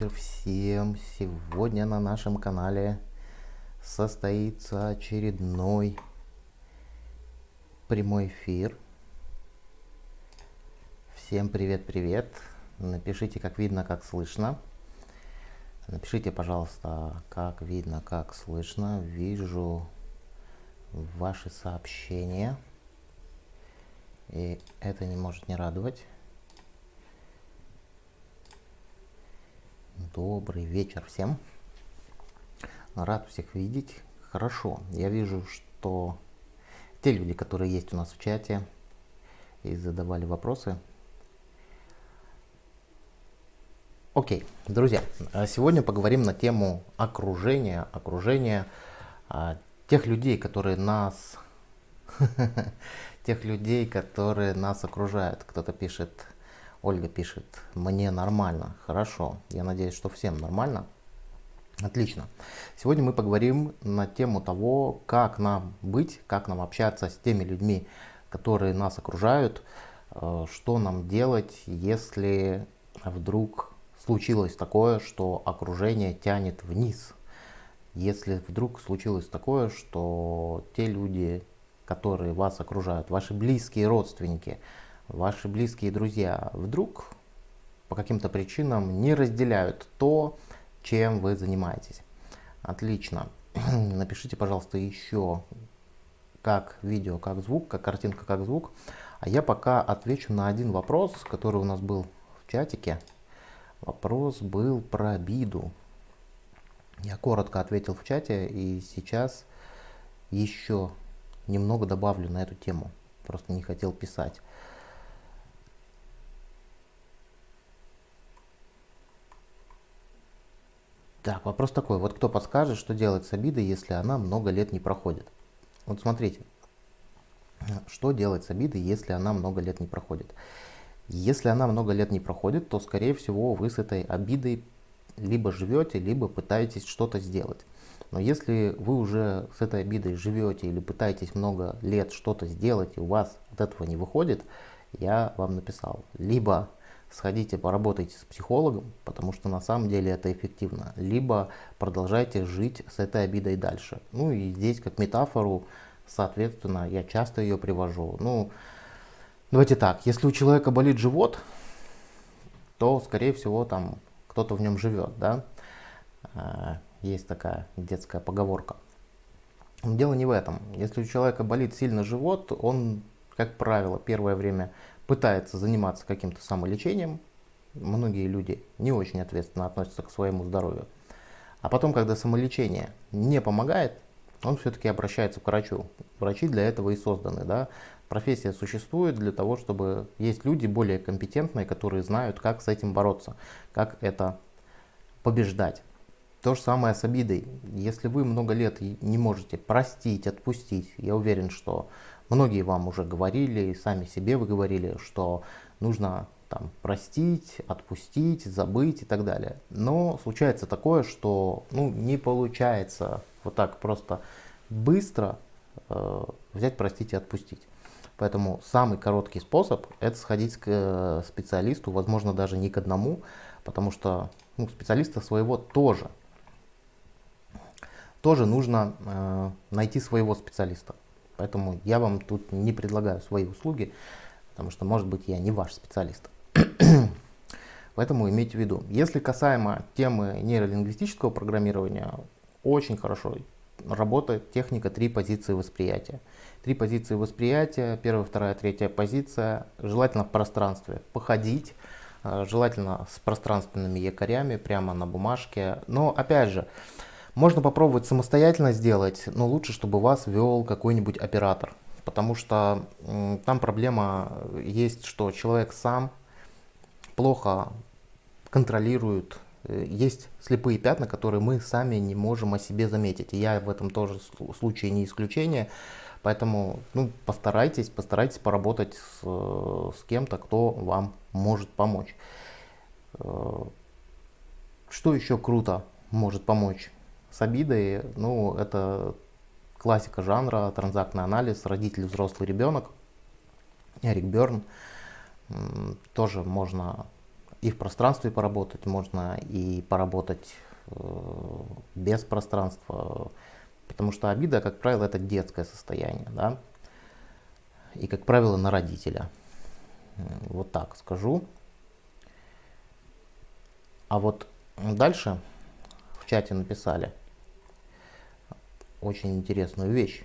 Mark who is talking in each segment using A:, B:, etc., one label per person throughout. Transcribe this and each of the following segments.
A: Всем сегодня на нашем канале состоится очередной прямой эфир. Всем привет-привет. Напишите, как видно, как слышно. Напишите, пожалуйста, как видно, как слышно. Вижу ваши сообщения. И это не может не радовать. Добрый вечер всем. Рад всех видеть. Хорошо. Я вижу, что те люди, которые есть у нас в чате и задавали вопросы. Окей, друзья, а сегодня поговорим на тему окружения, окружения а, тех людей, которые нас, тех людей, которые нас окружают. Кто-то пишет Ольга пишет, мне нормально. Хорошо, я надеюсь, что всем нормально. Отлично. Сегодня мы поговорим на тему того, как нам быть, как нам общаться с теми людьми, которые нас окружают, э, что нам делать, если вдруг случилось такое, что окружение тянет вниз. Если вдруг случилось такое, что те люди, которые вас окружают, ваши близкие родственники, ваши близкие друзья вдруг по каким-то причинам не разделяют то, чем вы занимаетесь. Отлично. Напишите, пожалуйста, еще как видео, как звук, как картинка, как звук. А я пока отвечу на один вопрос, который у нас был в чатике. Вопрос был про обиду. Я коротко ответил в чате и сейчас еще немного добавлю на эту тему. Просто не хотел писать. Так, вопрос такой. Вот кто подскажет, что делать с обидой, если она много лет не проходит? Вот смотрите. Что делать с обидой, если она много лет не проходит? Если она много лет не проходит, то, скорее всего, вы с этой обидой либо живете, либо пытаетесь что-то сделать. Но если вы уже с этой обидой живете или пытаетесь много лет что-то сделать, и у вас от этого не выходит, я вам написал. Либо сходите поработайте с психологом, потому что на самом деле это эффективно, либо продолжайте жить с этой обидой дальше. Ну и здесь как метафору, соответственно, я часто ее привожу. Ну, давайте так, если у человека болит живот, то, скорее всего, там кто-то в нем живет, да. А, есть такая детская поговорка. Дело не в этом. Если у человека болит сильно живот, он, как правило, первое время пытается заниматься каким-то самолечением, многие люди не очень ответственно относятся к своему здоровью. А потом, когда самолечение не помогает, он все-таки обращается к врачу. Врачи для этого и созданы. Да? Профессия существует для того, чтобы есть люди более компетентные, которые знают, как с этим бороться, как это побеждать. То же самое с обидой. Если вы много лет не можете простить, отпустить, я уверен, что Многие вам уже говорили, сами себе вы говорили, что нужно там, простить, отпустить, забыть и так далее. Но случается такое, что ну, не получается вот так просто быстро э, взять, простить и отпустить. Поэтому самый короткий способ это сходить к э, специалисту, возможно даже не к одному, потому что ну, специалиста своего тоже. Тоже нужно э, найти своего специалиста. Поэтому я вам тут не предлагаю свои услуги, потому что, может быть, я не ваш специалист. Поэтому имейте в виду, если касаемо темы нейролингвистического программирования, очень хорошо работает техника три позиции восприятия. Три позиции восприятия, первая, вторая, третья позиция, желательно в пространстве, походить, э, желательно с пространственными якорями прямо на бумажке. Но опять же, можно попробовать самостоятельно сделать, но лучше, чтобы вас вел какой-нибудь оператор. Потому что там проблема есть, что человек сам плохо контролирует. Э, есть слепые пятна, которые мы сами не можем о себе заметить. И я в этом тоже случае не исключение. Поэтому ну, постарайтесь, постарайтесь поработать с, с кем-то, кто вам может помочь. Э, что еще круто может помочь? С обидой, ну, это классика жанра, транзактный анализ, родитель, взрослый ребенок, Эрик Берн, тоже можно и в пространстве поработать, можно и поработать э, без пространства, потому что обида, как правило, это детское состояние, да, и, как правило, на родителя. Вот так скажу. А вот дальше в чате написали очень интересную вещь.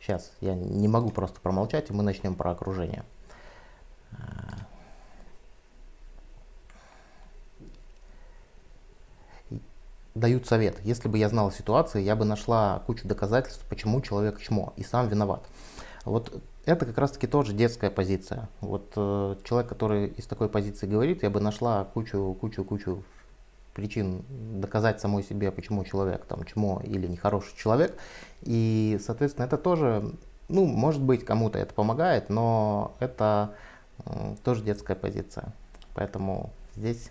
A: Сейчас я не могу просто промолчать, и мы начнем про окружение. дают совет. Если бы я знала ситуации, я бы нашла кучу доказательств, почему человек чмо и сам виноват. Вот это как раз таки тоже детская позиция. Вот э, человек, который из такой позиции говорит, я бы нашла кучу, кучу, кучу причин доказать самой себе, почему человек там чмо или нехороший человек. И, соответственно, это тоже, ну, может быть, кому-то это помогает, но это тоже детская позиция. Поэтому здесь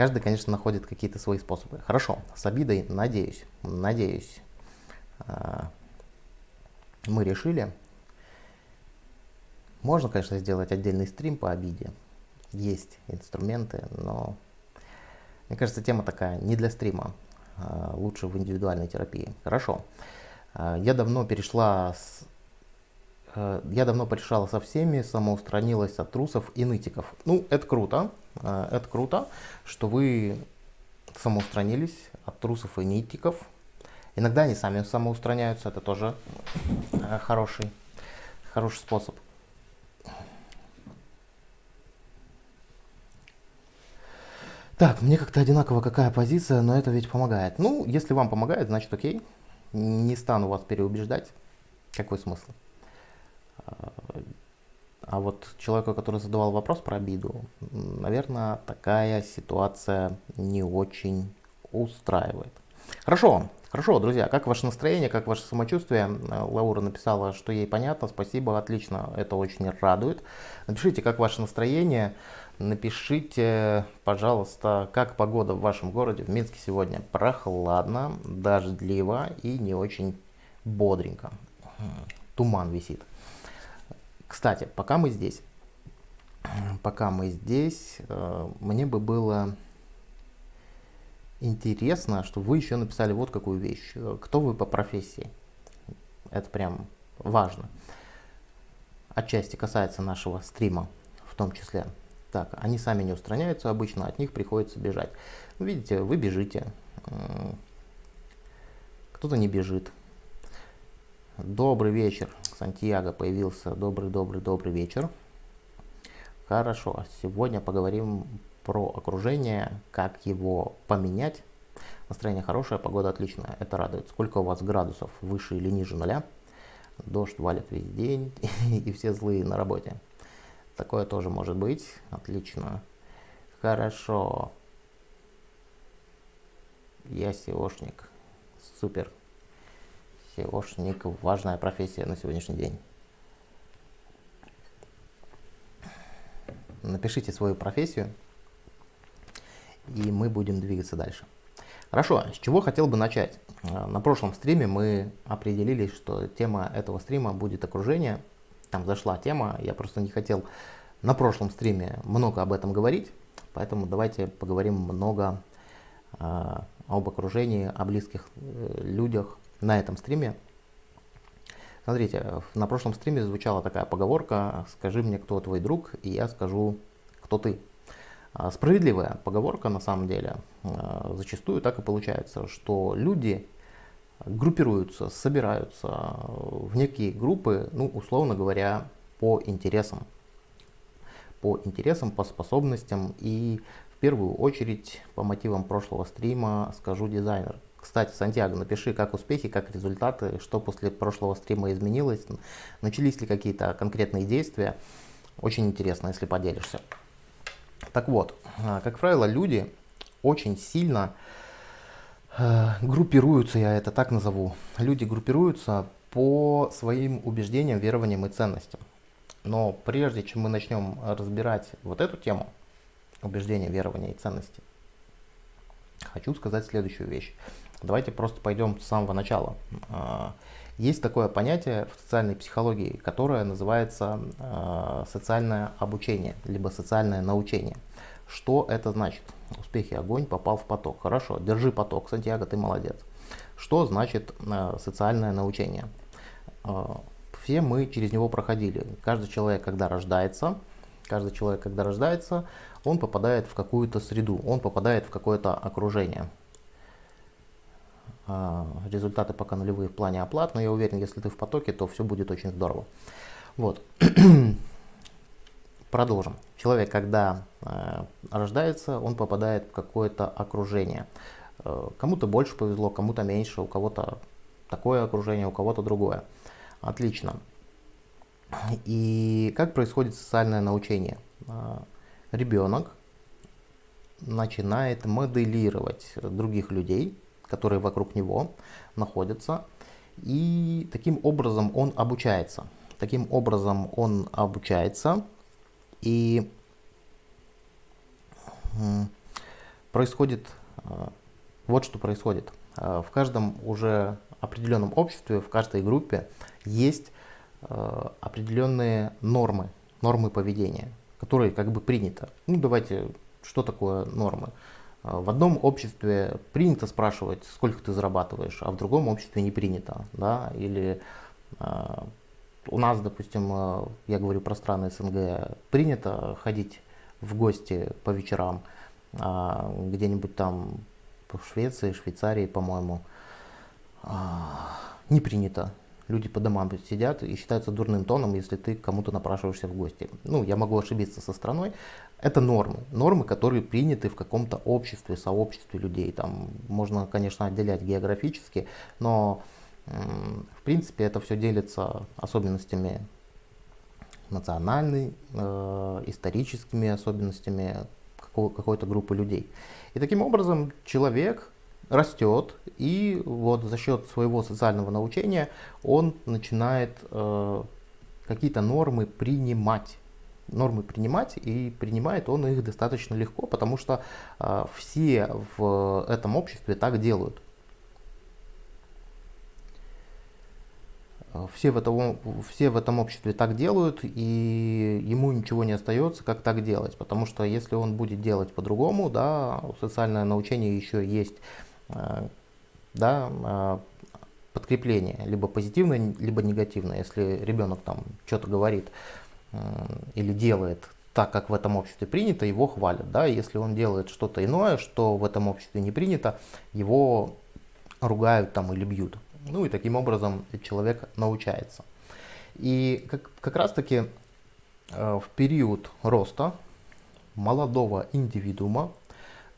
A: Каждый, конечно, находит какие-то свои способы. Хорошо, с обидой, надеюсь, надеюсь, а, мы решили. Можно, конечно, сделать отдельный стрим по обиде. Есть инструменты, но мне кажется, тема такая не для стрима. А, лучше в индивидуальной терапии. Хорошо. А, я давно перешла с Э, я давно порешала со всеми, самоустранилась от трусов и нытиков. Ну, это круто, э, это круто, что вы самоустранились от трусов и нытиков. Иногда они сами самоустраняются, это тоже э, хороший, хороший способ. Так, мне как-то одинаково какая позиция, но это ведь помогает. Ну, если вам помогает, значит окей. Не стану вас переубеждать. Какой смысл? А вот человеку, который задавал вопрос про обиду, наверное, такая ситуация не очень устраивает. Хорошо, хорошо, друзья, как ваше настроение, как ваше самочувствие? Лаура написала, что ей понятно, спасибо, отлично, это очень радует. Напишите, как ваше настроение, напишите, пожалуйста, как погода в вашем городе, в Минске сегодня прохладно, дождливо и не очень бодренько. Туман висит. Кстати, пока мы здесь, пока мы здесь, э, мне бы было интересно, что вы еще написали вот какую вещь. Кто вы по профессии? Это прям важно. Отчасти касается нашего стрима в том числе. Так, они сами не устраняются обычно, от них приходится бежать. Видите, вы бежите, кто-то не бежит. Добрый вечер. Сантьяго появился. Добрый, добрый, добрый вечер. Хорошо, сегодня поговорим про окружение, как его поменять. Настроение хорошее, погода отличная, это радует. Сколько у вас градусов выше или ниже нуля? Дождь валит весь день и все злые на работе. Такое тоже может быть. Отлично. Хорошо. Я SEOшник. Супер. SEOшник – важная профессия на сегодняшний день. Напишите свою профессию, и мы будем двигаться дальше. Хорошо, с чего хотел бы начать? Э, на прошлом стриме мы определились, что тема этого стрима будет окружение. Там зашла тема, я просто не хотел на прошлом стриме много об этом говорить, поэтому давайте поговорим много э, об окружении, о близких э, людях, на этом стриме. Смотрите, на прошлом стриме звучала такая поговорка «Скажи мне, кто твой друг, и я скажу, кто ты». А, справедливая поговорка на самом деле. А, зачастую так и получается, что люди группируются, собираются в некие группы, ну, условно говоря, по интересам. По интересам, по способностям и в первую очередь по мотивам прошлого стрима скажу дизайнер. Кстати, Сантьяго, напиши, как успехи, как результаты, что после прошлого стрима изменилось, начались ли какие-то конкретные действия. Очень интересно, если поделишься. Так вот, а, как правило, люди очень сильно э, группируются, я это так назову. Люди группируются по своим убеждениям, верованиям и ценностям. Но прежде чем мы начнем разбирать вот эту тему, убеждения, верования и ценности, хочу сказать следующую вещь. Давайте просто пойдем с самого начала. Есть такое понятие в социальной психологии, которое называется а, социальное обучение, либо социальное научение. Что это значит? Успехи огонь попал в поток. Хорошо, держи поток, Сантьяго, ты молодец. Что значит э, социальное научение? Э, все мы через него проходили. Каждый человек, когда рождается, каждый человек, когда рождается, он попадает в какую-то среду, он попадает в какое-то окружение. Э, результаты пока нулевые в плане оплат, но я уверен, если ты в потоке, то все будет очень здорово. Вот. Продолжим. Человек, когда э, рождается, он попадает в какое-то окружение. Э, кому-то больше повезло, кому-то меньше, у кого-то такое окружение, у кого-то другое. Отлично. И как происходит социальное научение? Э, ребенок начинает моделировать других людей, которые вокруг него находятся, и таким образом он обучается. Таким образом он обучается, и происходит э, вот что происходит. Э, в каждом уже определенном обществе, в каждой группе есть э, определенные нормы, нормы поведения, которые как бы принято. Ну давайте, что такое нормы? В одном обществе принято спрашивать, сколько ты зарабатываешь, а в другом обществе не принято. Да? Или у нас, допустим, э, я говорю про страны СНГ, принято ходить в гости по вечерам, а где-нибудь там в Швеции, Швейцарии, по-моему, а, не принято. Люди по домам сидят и считаются дурным тоном, если ты кому-то напрашиваешься в гости. Ну, я могу ошибиться со страной. Это нормы. Нормы, которые приняты в каком-то обществе, сообществе людей. Там можно, конечно, отделять географически, но в принципе, это все делится особенностями национальной, э, историческими особенностями какой-то группы людей. И таким образом человек растет, и вот за счет своего социального научения он начинает э, какие-то нормы принимать. Нормы принимать, и принимает он их достаточно легко, потому что э, все в этом обществе так делают. Все в, этом, все в этом обществе так делают, и ему ничего не остается, как так делать. Потому что если он будет делать по-другому, да, социальное научение еще есть э, да, э, подкрепление, либо позитивное, либо негативное. Если ребенок там что-то говорит или делает так, как в этом обществе принято, его хвалят. Да? Если он делает что-то иное, что в этом обществе не принято, его ругают там или бьют. Ну и таким образом человек научается. И как, как раз таки э, в период роста молодого индивидуума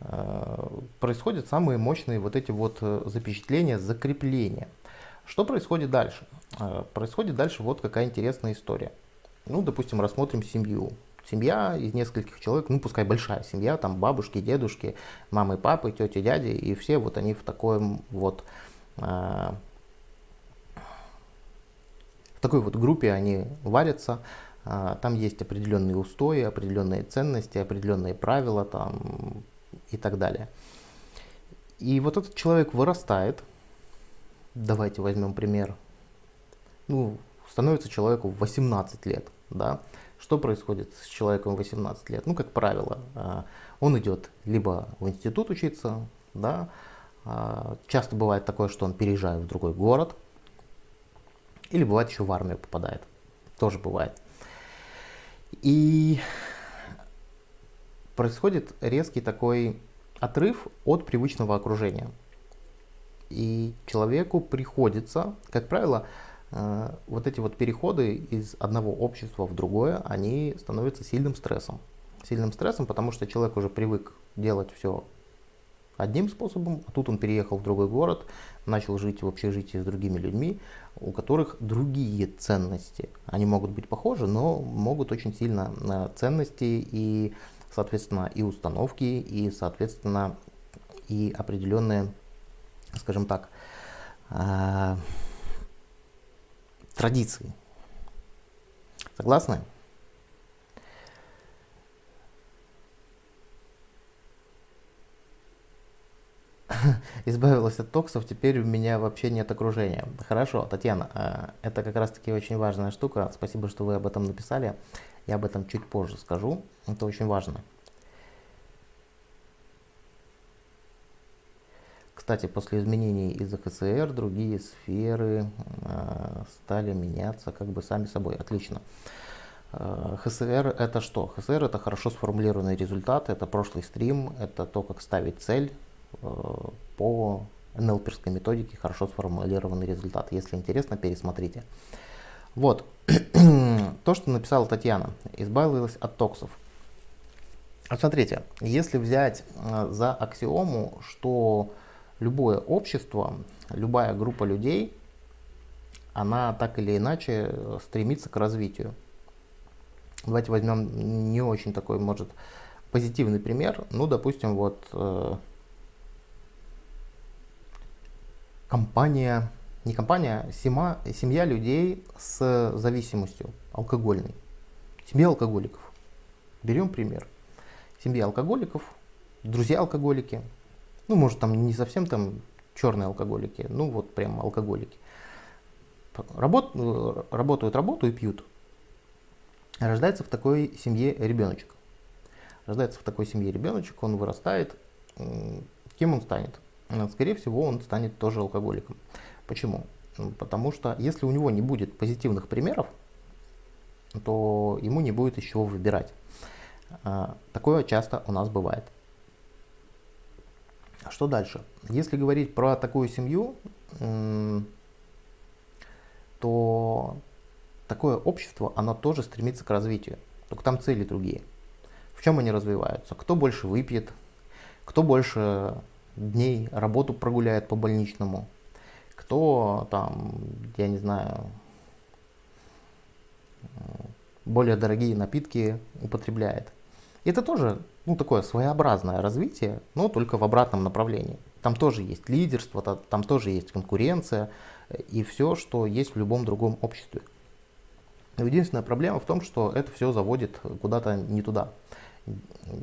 A: э, происходят самые мощные вот эти вот э, запечатления, закрепления. Что происходит дальше? Э, происходит дальше вот какая интересная история. Ну, допустим, рассмотрим семью. Семья из нескольких человек, ну пускай большая семья, там бабушки, дедушки, мамы, папы, тети, дяди, и все вот они в такой вот э, такой вот группе они варятся, а, там есть определенные устои, определенные ценности, определенные правила там, и так далее. И вот этот человек вырастает, давайте возьмем пример, ну, становится человеку 18 лет, да, что происходит с человеком 18 лет? Ну, как правило, а, он идет либо в институт учиться, да, а, часто бывает такое, что он переезжает в другой город, или бывает еще в армию попадает. Тоже бывает. И происходит резкий такой отрыв от привычного окружения. И человеку приходится, как правило, э, вот эти вот переходы из одного общества в другое, они становятся сильным стрессом. Сильным стрессом, потому что человек уже привык делать все одним способом, а тут он переехал в другой город, начал жить в общежитии с другими людьми, у которых другие ценности. Они могут быть похожи, но могут очень сильно э, ценности и, соответственно, и установки, и, соответственно, и определенные, скажем так, э, традиции. Согласны? избавилась от токсов, теперь у меня вообще нет окружения. Хорошо, Татьяна, э, это как раз таки очень важная штука. Спасибо, что вы об этом написали. Я об этом чуть позже скажу. Это очень важно. Кстати, после изменений из ХСР другие сферы стали меняться как бы сами собой. Отлично. ХСР это что? ХСР это хорошо сформулированный результат, это прошлый стрим, это то, как ставить цель по НЛПерской методике, хорошо сформулированный результат. Если интересно, пересмотрите. Вот, то, что написала Татьяна, избавилась от токсов. Вот смотрите, если взять э, за аксиому, что любое общество, любая группа людей, она так или иначе стремится к развитию. Давайте возьмем не очень такой, может, позитивный пример. Ну, допустим, вот э, компания не компания, а сема, семья людей с зависимостью алкогольной. Семья алкоголиков. Берем пример. Семья алкоголиков, друзья алкоголики. Ну, может, там не совсем там черные алкоголики, ну вот прям алкоголики. Работ, работают работу и пьют. Рождается в такой семье ребеночек. Рождается в такой семье ребеночек, он вырастает. Кем он станет? Скорее всего, он станет тоже алкоголиком. Почему? Потому что если у него не будет позитивных примеров, то ему не будет из чего выбирать. А, такое часто у нас бывает. Что дальше? Если говорить про такую семью, то такое общество, оно тоже стремится к развитию. Только там цели другие. В чем они развиваются? Кто больше выпьет, кто больше дней работу прогуляет по больничному, кто там, я не знаю, более дорогие напитки употребляет. Это тоже ну, такое своеобразное развитие, но только в обратном направлении. Там тоже есть лидерство, там тоже есть конкуренция и все, что есть в любом другом обществе. единственная проблема в том, что это все заводит куда-то не туда.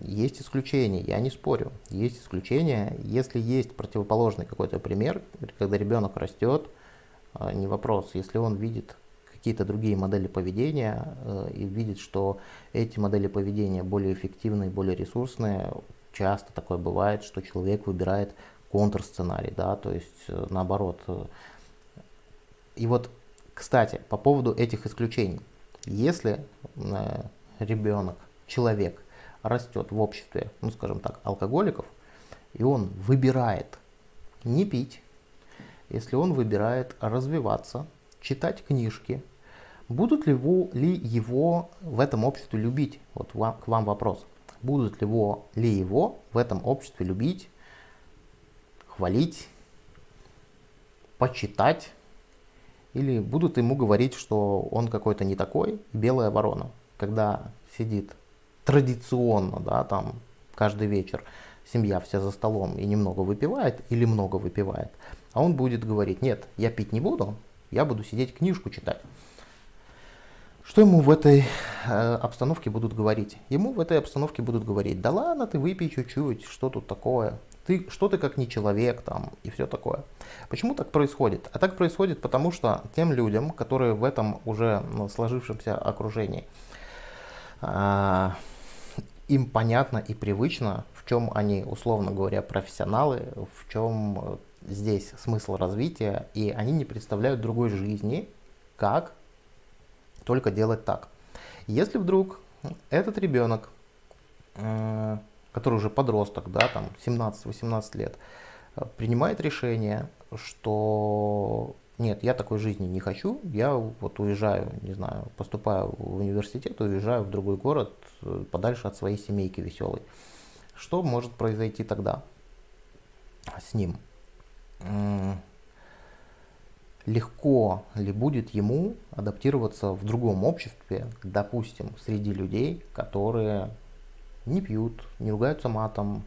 A: Есть исключения, я не спорю. Есть исключения, если есть противоположный какой-то пример, когда ребенок растет, а, не вопрос, если он видит какие-то другие модели поведения э, и видит, что эти модели поведения более эффективные, более ресурсные, часто такое бывает, что человек выбирает контрсценарий, да, то есть э, наоборот. И вот, кстати, по поводу этих исключений, если э, ребенок, человек растет в обществе, ну скажем так, алкоголиков, и он выбирает не пить, если он выбирает развиваться, читать книжки, будут ли его, ли его в этом обществе любить? Вот вам, к вам вопрос. Будут ли его, ли его в этом обществе любить, хвалить, почитать? Или будут ему говорить, что он какой-то не такой, белая ворона, когда сидит традиционно, да, там каждый вечер семья вся за столом и немного выпивает или много выпивает, а он будет говорить, нет, я пить не буду, я буду сидеть книжку читать. Что ему в этой э, обстановке будут говорить? Ему в этой обстановке будут говорить, да ладно, ты выпей чуть-чуть, что тут такое? Ты, что ты как не человек там и все такое. Почему так происходит? А так происходит потому, что тем людям, которые в этом уже ну, сложившемся окружении, э, им понятно и привычно, в чем они, условно говоря, профессионалы, в чем э, здесь смысл развития, и они не представляют другой жизни, как только делать так. Если вдруг этот ребенок, который уже подросток, да, там 17-18 лет, э, принимает решение, что нет, я такой жизни не хочу, я вот уезжаю, не знаю, поступаю в университет, уезжаю в другой город, э, подальше от своей семейки веселой. Что может произойти тогда с ним? Легко ли будет ему адаптироваться в другом обществе, допустим, среди людей, которые не пьют, не ругаются матом,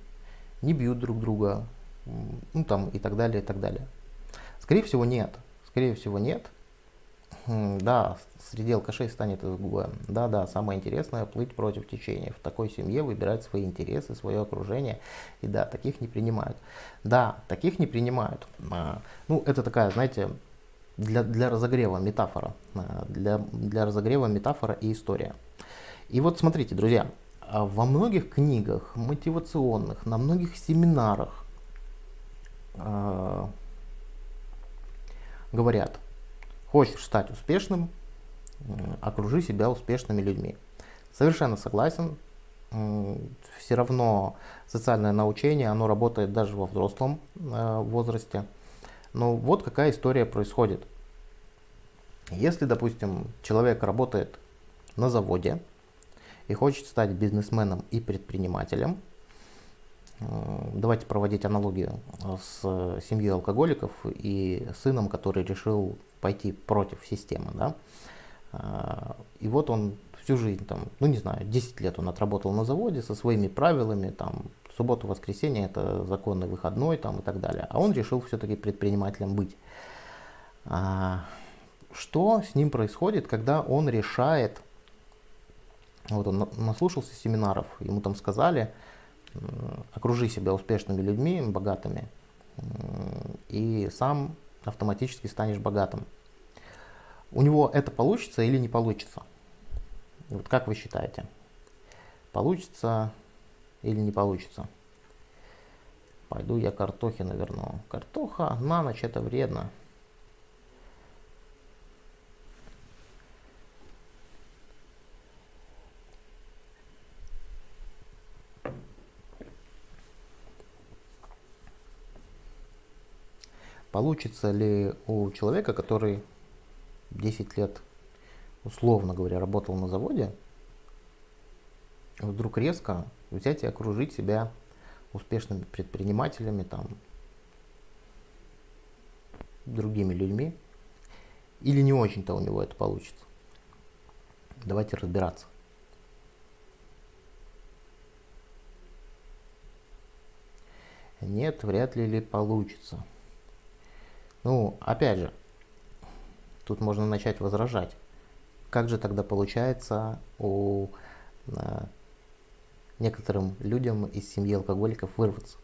A: не бьют друг друга, ну там и так далее, и так далее. Скорее всего, нет. Скорее всего нет. Да, среди алкашей станет изгоем. Да, да, самое интересное плыть против течения. В такой семье выбирать свои интересы, свое окружение. И да, таких не принимают. Да, таких не принимают. А, ну, это такая, знаете, для, для разогрева метафора. А, для, для разогрева метафора и история. И вот смотрите, друзья, а во многих книгах мотивационных, на многих семинарах говорят, хочешь стать успешным, окружи себя успешными людьми. Совершенно согласен. Все равно социальное научение, оно работает даже во взрослом э, возрасте. Но вот какая история происходит. Если, допустим, человек работает на заводе и хочет стать бизнесменом и предпринимателем, э, давайте проводить аналогию с семьей алкоголиков и сыном, который решил пойти против системы. Да? Э, и вот он всю жизнь, там, ну не знаю, 10 лет он отработал на заводе со своими правилами, там, субботу, воскресенье это законный выходной там, и так далее. А он решил все-таки предпринимателем быть. А, что с ним происходит, когда он решает, вот он наслушался семинаров, ему там сказали, окружи себя успешными людьми, богатыми, и сам автоматически станешь богатым. У него это получится или не получится? Вот как вы считаете? Получится или не получится? Пойду я картохи наверну. Картоха на ночь это вредно. Получится ли у человека, который 10 лет условно говоря, работал на заводе, вдруг резко взять и окружить себя успешными предпринимателями, там, другими людьми, или не очень-то у него это получится. Давайте разбираться. Нет, вряд ли ли получится. Ну, опять же, тут можно начать возражать. Как же тогда получается у а, некоторым людям из семьи алкоголиков вырваться?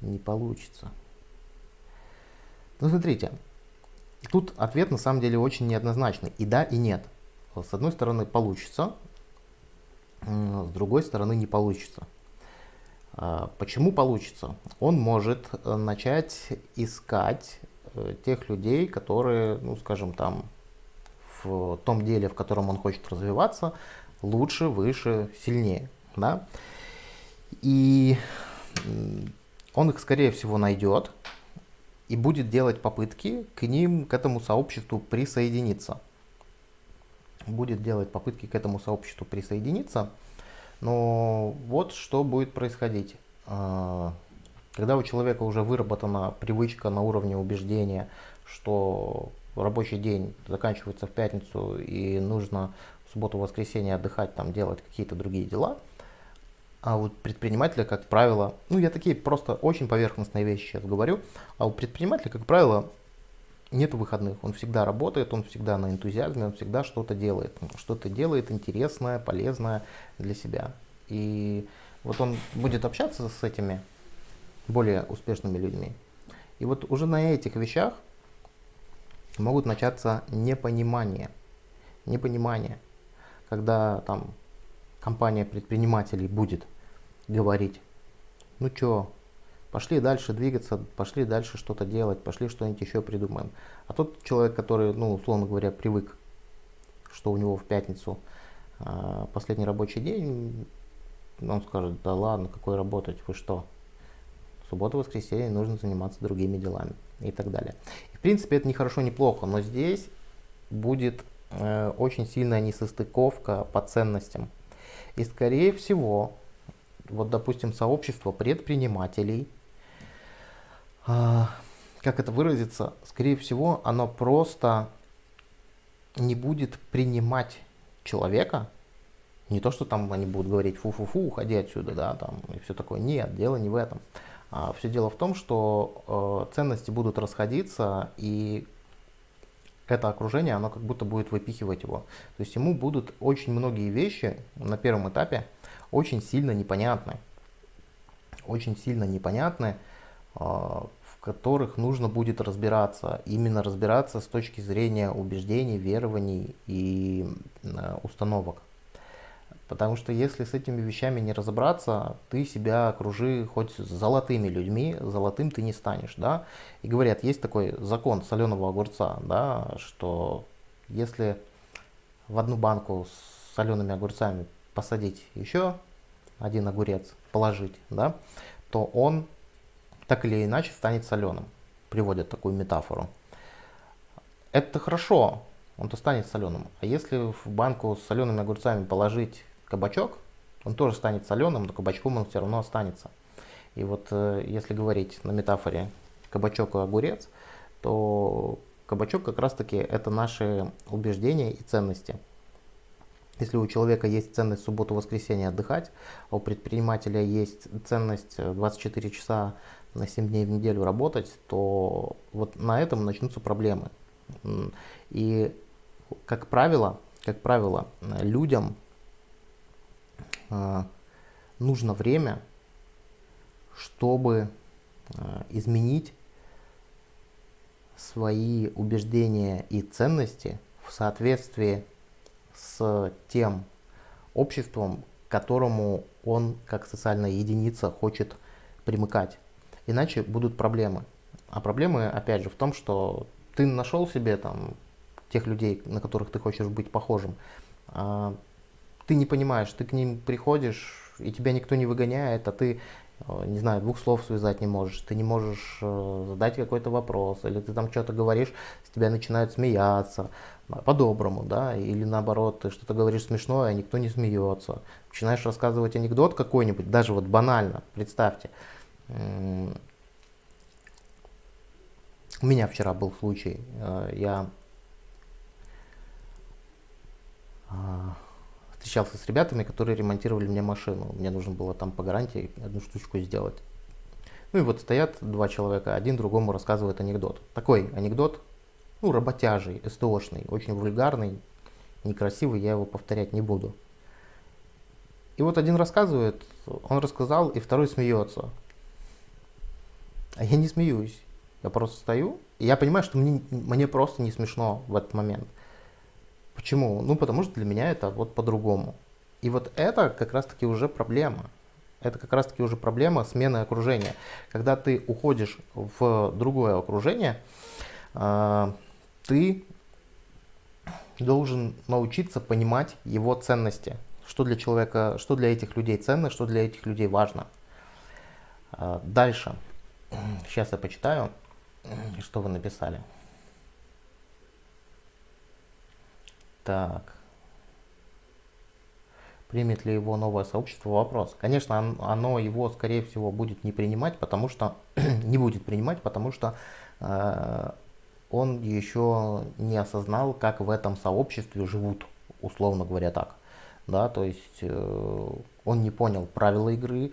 A: Не получится. Ну, смотрите, тут ответ на самом деле очень неоднозначный. И да, и нет. С одной стороны получится, с другой стороны не получится. А, почему получится? Он может э, начать искать Э, тех людей, которые, ну, скажем, там, в том деле, в котором он хочет развиваться, лучше, выше, сильнее, да. И он их, скорее всего, найдет и будет делать попытки к ним, к этому сообществу присоединиться. Будет делать попытки к этому сообществу присоединиться. Но вот что будет происходить. А, когда у человека уже выработана привычка на уровне убеждения, что рабочий день заканчивается в пятницу и нужно в субботу-воскресенье отдыхать, там делать какие-то другие дела, а у предпринимателя, как правило, ну я такие просто очень поверхностные вещи сейчас говорю, а у предпринимателя, как правило, нет выходных. Он всегда работает, он всегда на энтузиазме, он всегда что-то делает. Что-то делает интересное, полезное для себя. И вот он будет общаться с этими более успешными людьми. И вот уже на этих вещах могут начаться непонимание. Непонимание. Когда там компания предпринимателей будет говорить, ну чё, пошли дальше двигаться, пошли дальше что-то делать, пошли что-нибудь еще придумаем. А тот человек, который, ну, условно говоря, привык, что у него в пятницу э, последний рабочий день, он скажет, да ладно, какой работать, вы что, субботу, воскресенье нужно заниматься другими делами и так далее. И, в принципе, это не хорошо, не плохо, но здесь будет э, очень сильная несостыковка по ценностям. И, скорее всего, вот, допустим, сообщество предпринимателей, как это выразиться, скорее всего, оно просто не будет принимать человека, не то, что там они будут говорить фу-фу-фу, уходи отсюда, да, там, и все такое. Нет, дело не в этом. А, Все дело в том, что э, ценности будут расходиться, и это окружение, оно как будто будет выпихивать его. То есть ему будут очень многие вещи на первом этапе очень сильно непонятны. Очень сильно непонятны, в которых нужно будет разбираться. Именно разбираться с точки зрения убеждений, верований и э, установок. Потому что если с этими вещами не разобраться, ты себя окружи хоть золотыми людьми, золотым ты не станешь, да. И говорят, есть такой закон соленого огурца, да, что если в одну банку с солеными огурцами посадить еще один огурец, положить, да, то он так или иначе станет соленым. Приводят такую метафору. Это хорошо, он-то станет соленым. А если в банку с солеными огурцами положить кабачок, он тоже станет соленым, но кабачком он все равно останется. И вот э, если говорить на метафоре кабачок и огурец, то кабачок как раз таки это наши убеждения и ценности. Если у человека есть ценность субботу-воскресенье отдыхать, а у предпринимателя есть ценность 24 часа на 7 дней в неделю работать, то вот на этом начнутся проблемы. И как правило, как правило, людям а, нужно время, чтобы а, изменить свои убеждения и ценности в соответствии с тем обществом, к которому он как социальная единица хочет примыкать. Иначе будут проблемы. А проблемы, опять же, в том, что ты нашел себе там тех людей, на которых ты хочешь быть похожим, а ты не понимаешь, ты к ним приходишь, и тебя никто не выгоняет, а ты, э, не знаю, двух слов связать не можешь, ты не можешь э, задать какой-то вопрос, или ты там что-то говоришь, с тебя начинают смеяться, по-доброму, да, или наоборот, ты что-то говоришь смешное, а никто не смеется. Начинаешь рассказывать анекдот какой-нибудь, даже вот банально, представьте. У меня вчера был случай, э, я а, встречался с ребятами, которые ремонтировали мне машину. Мне нужно было там по гарантии одну штучку сделать. Ну и вот стоят два человека, один другому рассказывает анекдот. Такой анекдот, ну, работяжий, СТОшный, очень вульгарный, некрасивый, я его повторять не буду. И вот один рассказывает, он рассказал, и второй смеется. А я не смеюсь. Я просто стою, и я понимаю, что мне, мне просто не смешно в этот момент. Почему? Ну, потому что для меня это вот по-другому. И вот это как раз-таки уже проблема. Это как раз-таки уже проблема смены окружения. Когда ты уходишь в другое окружение, э, ты должен научиться понимать его ценности. Что для человека, что для этих людей ценно, что для этих людей важно. Э, дальше. Сейчас я почитаю, что вы написали. Так. Примет ли его новое сообщество? Вопрос. Конечно, оно его, скорее всего, будет не принимать, потому что не будет принимать, потому что э, он еще не осознал, как в этом сообществе живут, условно говоря так. Да, то есть э, он не понял правила игры,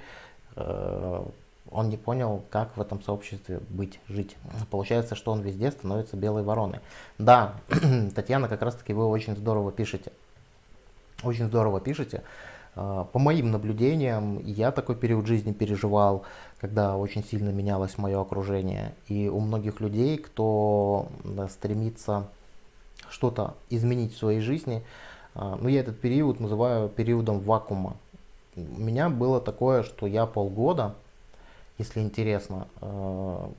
A: э, он не понял, как в этом сообществе быть, жить. Получается, что он везде становится белой вороной. Да, Татьяна, как раз таки вы очень здорово пишете. Очень здорово пишете. А, по моим наблюдениям, я такой период жизни переживал, когда очень сильно менялось мое окружение. И у многих людей, кто стремится что-то изменить в своей жизни, а, ну я этот период называю периодом вакуума. У меня было такое, что я полгода если интересно. Э,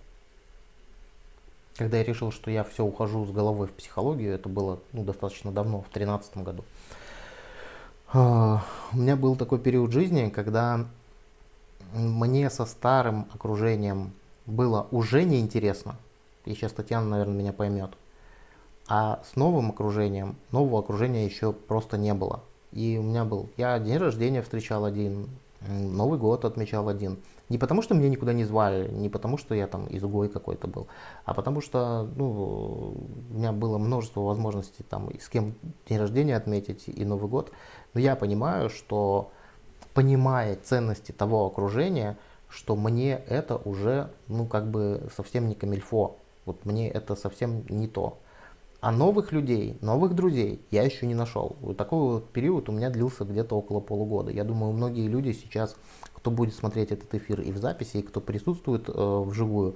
A: когда я решил, что я все ухожу с головой в психологию, это было ну, достаточно давно, в 2013 году. Э, у меня был такой период жизни, когда мне со старым окружением было уже неинтересно. И сейчас Татьяна, наверное, меня поймет. А с новым окружением, нового окружения еще просто не было. И у меня был, я день рождения встречал один, Новый год отмечал один. Не потому, что меня никуда не звали, не потому, что я там изгой какой-то был, а потому что ну, у меня было множество возможностей там с кем день рождения отметить и Новый год. Но я понимаю, что понимая ценности того окружения, что мне это уже ну как бы совсем не камильфо. Вот мне это совсем не то. А новых людей, новых друзей я еще не нашел. Вот такой вот период у меня длился где-то около полугода. Я думаю, многие люди сейчас, кто будет смотреть этот эфир и в записи, и кто присутствует э, вживую,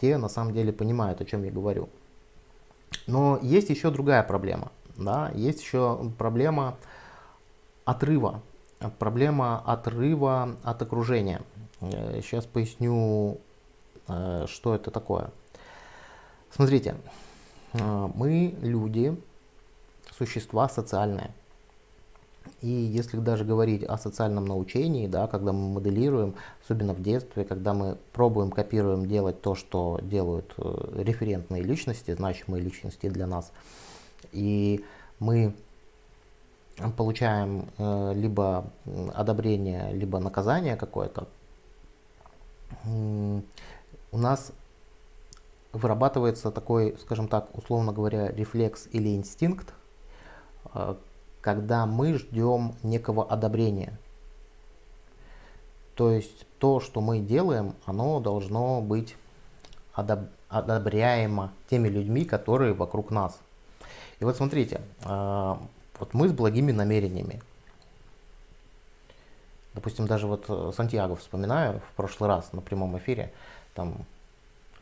A: те на самом деле понимают, о чем я говорю. Но есть еще другая проблема. Да? Есть еще проблема отрыва проблема отрыва от окружения. Сейчас поясню, что это такое. Смотрите, мы люди, существа социальные. И если даже говорить о социальном научении, да, когда мы моделируем, особенно в детстве, когда мы пробуем, копируем делать то, что делают э, референтные личности, значимые личности для нас, и мы получаем э, либо одобрение, либо наказание какое-то, у нас вырабатывается такой, скажем так, условно говоря, рефлекс или инстинкт, э, когда мы ждем некого одобрения. То есть то, что мы делаем, оно должно быть одоб одобряемо теми людьми, которые вокруг нас. И вот смотрите, а, вот мы с благими намерениями. Допустим, даже вот э, Сантьяго вспоминаю в прошлый раз на прямом эфире, там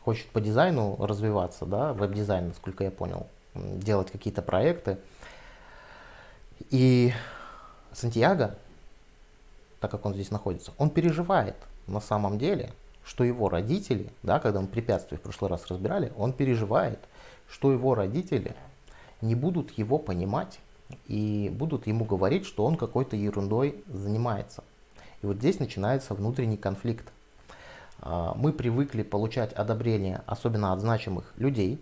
A: хочет по дизайну развиваться, да, веб-дизайн, насколько я понял, делать какие-то проекты. И Сантьяго, так как он здесь находится, он переживает на самом деле, что его родители, да, когда мы препятствия в прошлый раз разбирали, он переживает, что его родители не будут его понимать и будут ему говорить, что он какой-то ерундой занимается. И вот здесь начинается внутренний конфликт. А, мы привыкли получать одобрение, особенно от значимых людей,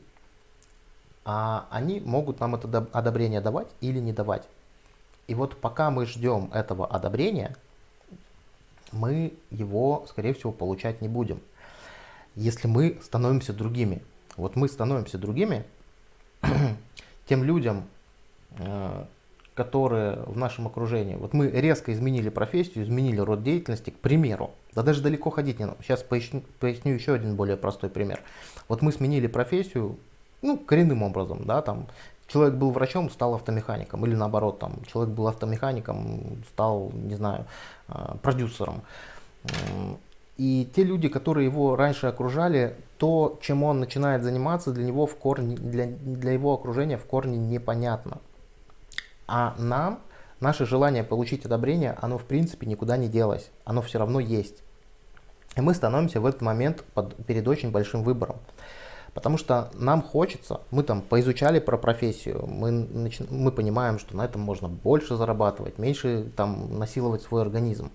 A: а они могут нам это одобрение давать или не давать. И вот пока мы ждем этого одобрения, мы его, скорее всего, получать не будем. Если мы становимся другими. Вот мы становимся другими, тем людям, э, которые в нашем окружении, вот мы резко изменили профессию, изменили род деятельности, к примеру, да даже далеко ходить не надо. Сейчас поясню, поясню еще один более простой пример. Вот мы сменили профессию, ну, коренным образом, да, там, человек был врачом, стал автомехаником, или наоборот, там, человек был автомехаником, стал, не знаю, э, продюсером. И те люди, которые его раньше окружали, то, чем он начинает заниматься, для него в корне, для, для его окружения в корне непонятно. А нам, наше желание получить одобрение, оно в принципе никуда не делось, оно все равно есть. И мы становимся в этот момент под, перед очень большим выбором. Потому что нам хочется, мы там поизучали про профессию, мы, начи, мы понимаем, что на этом можно больше зарабатывать, меньше там насиловать свой организм.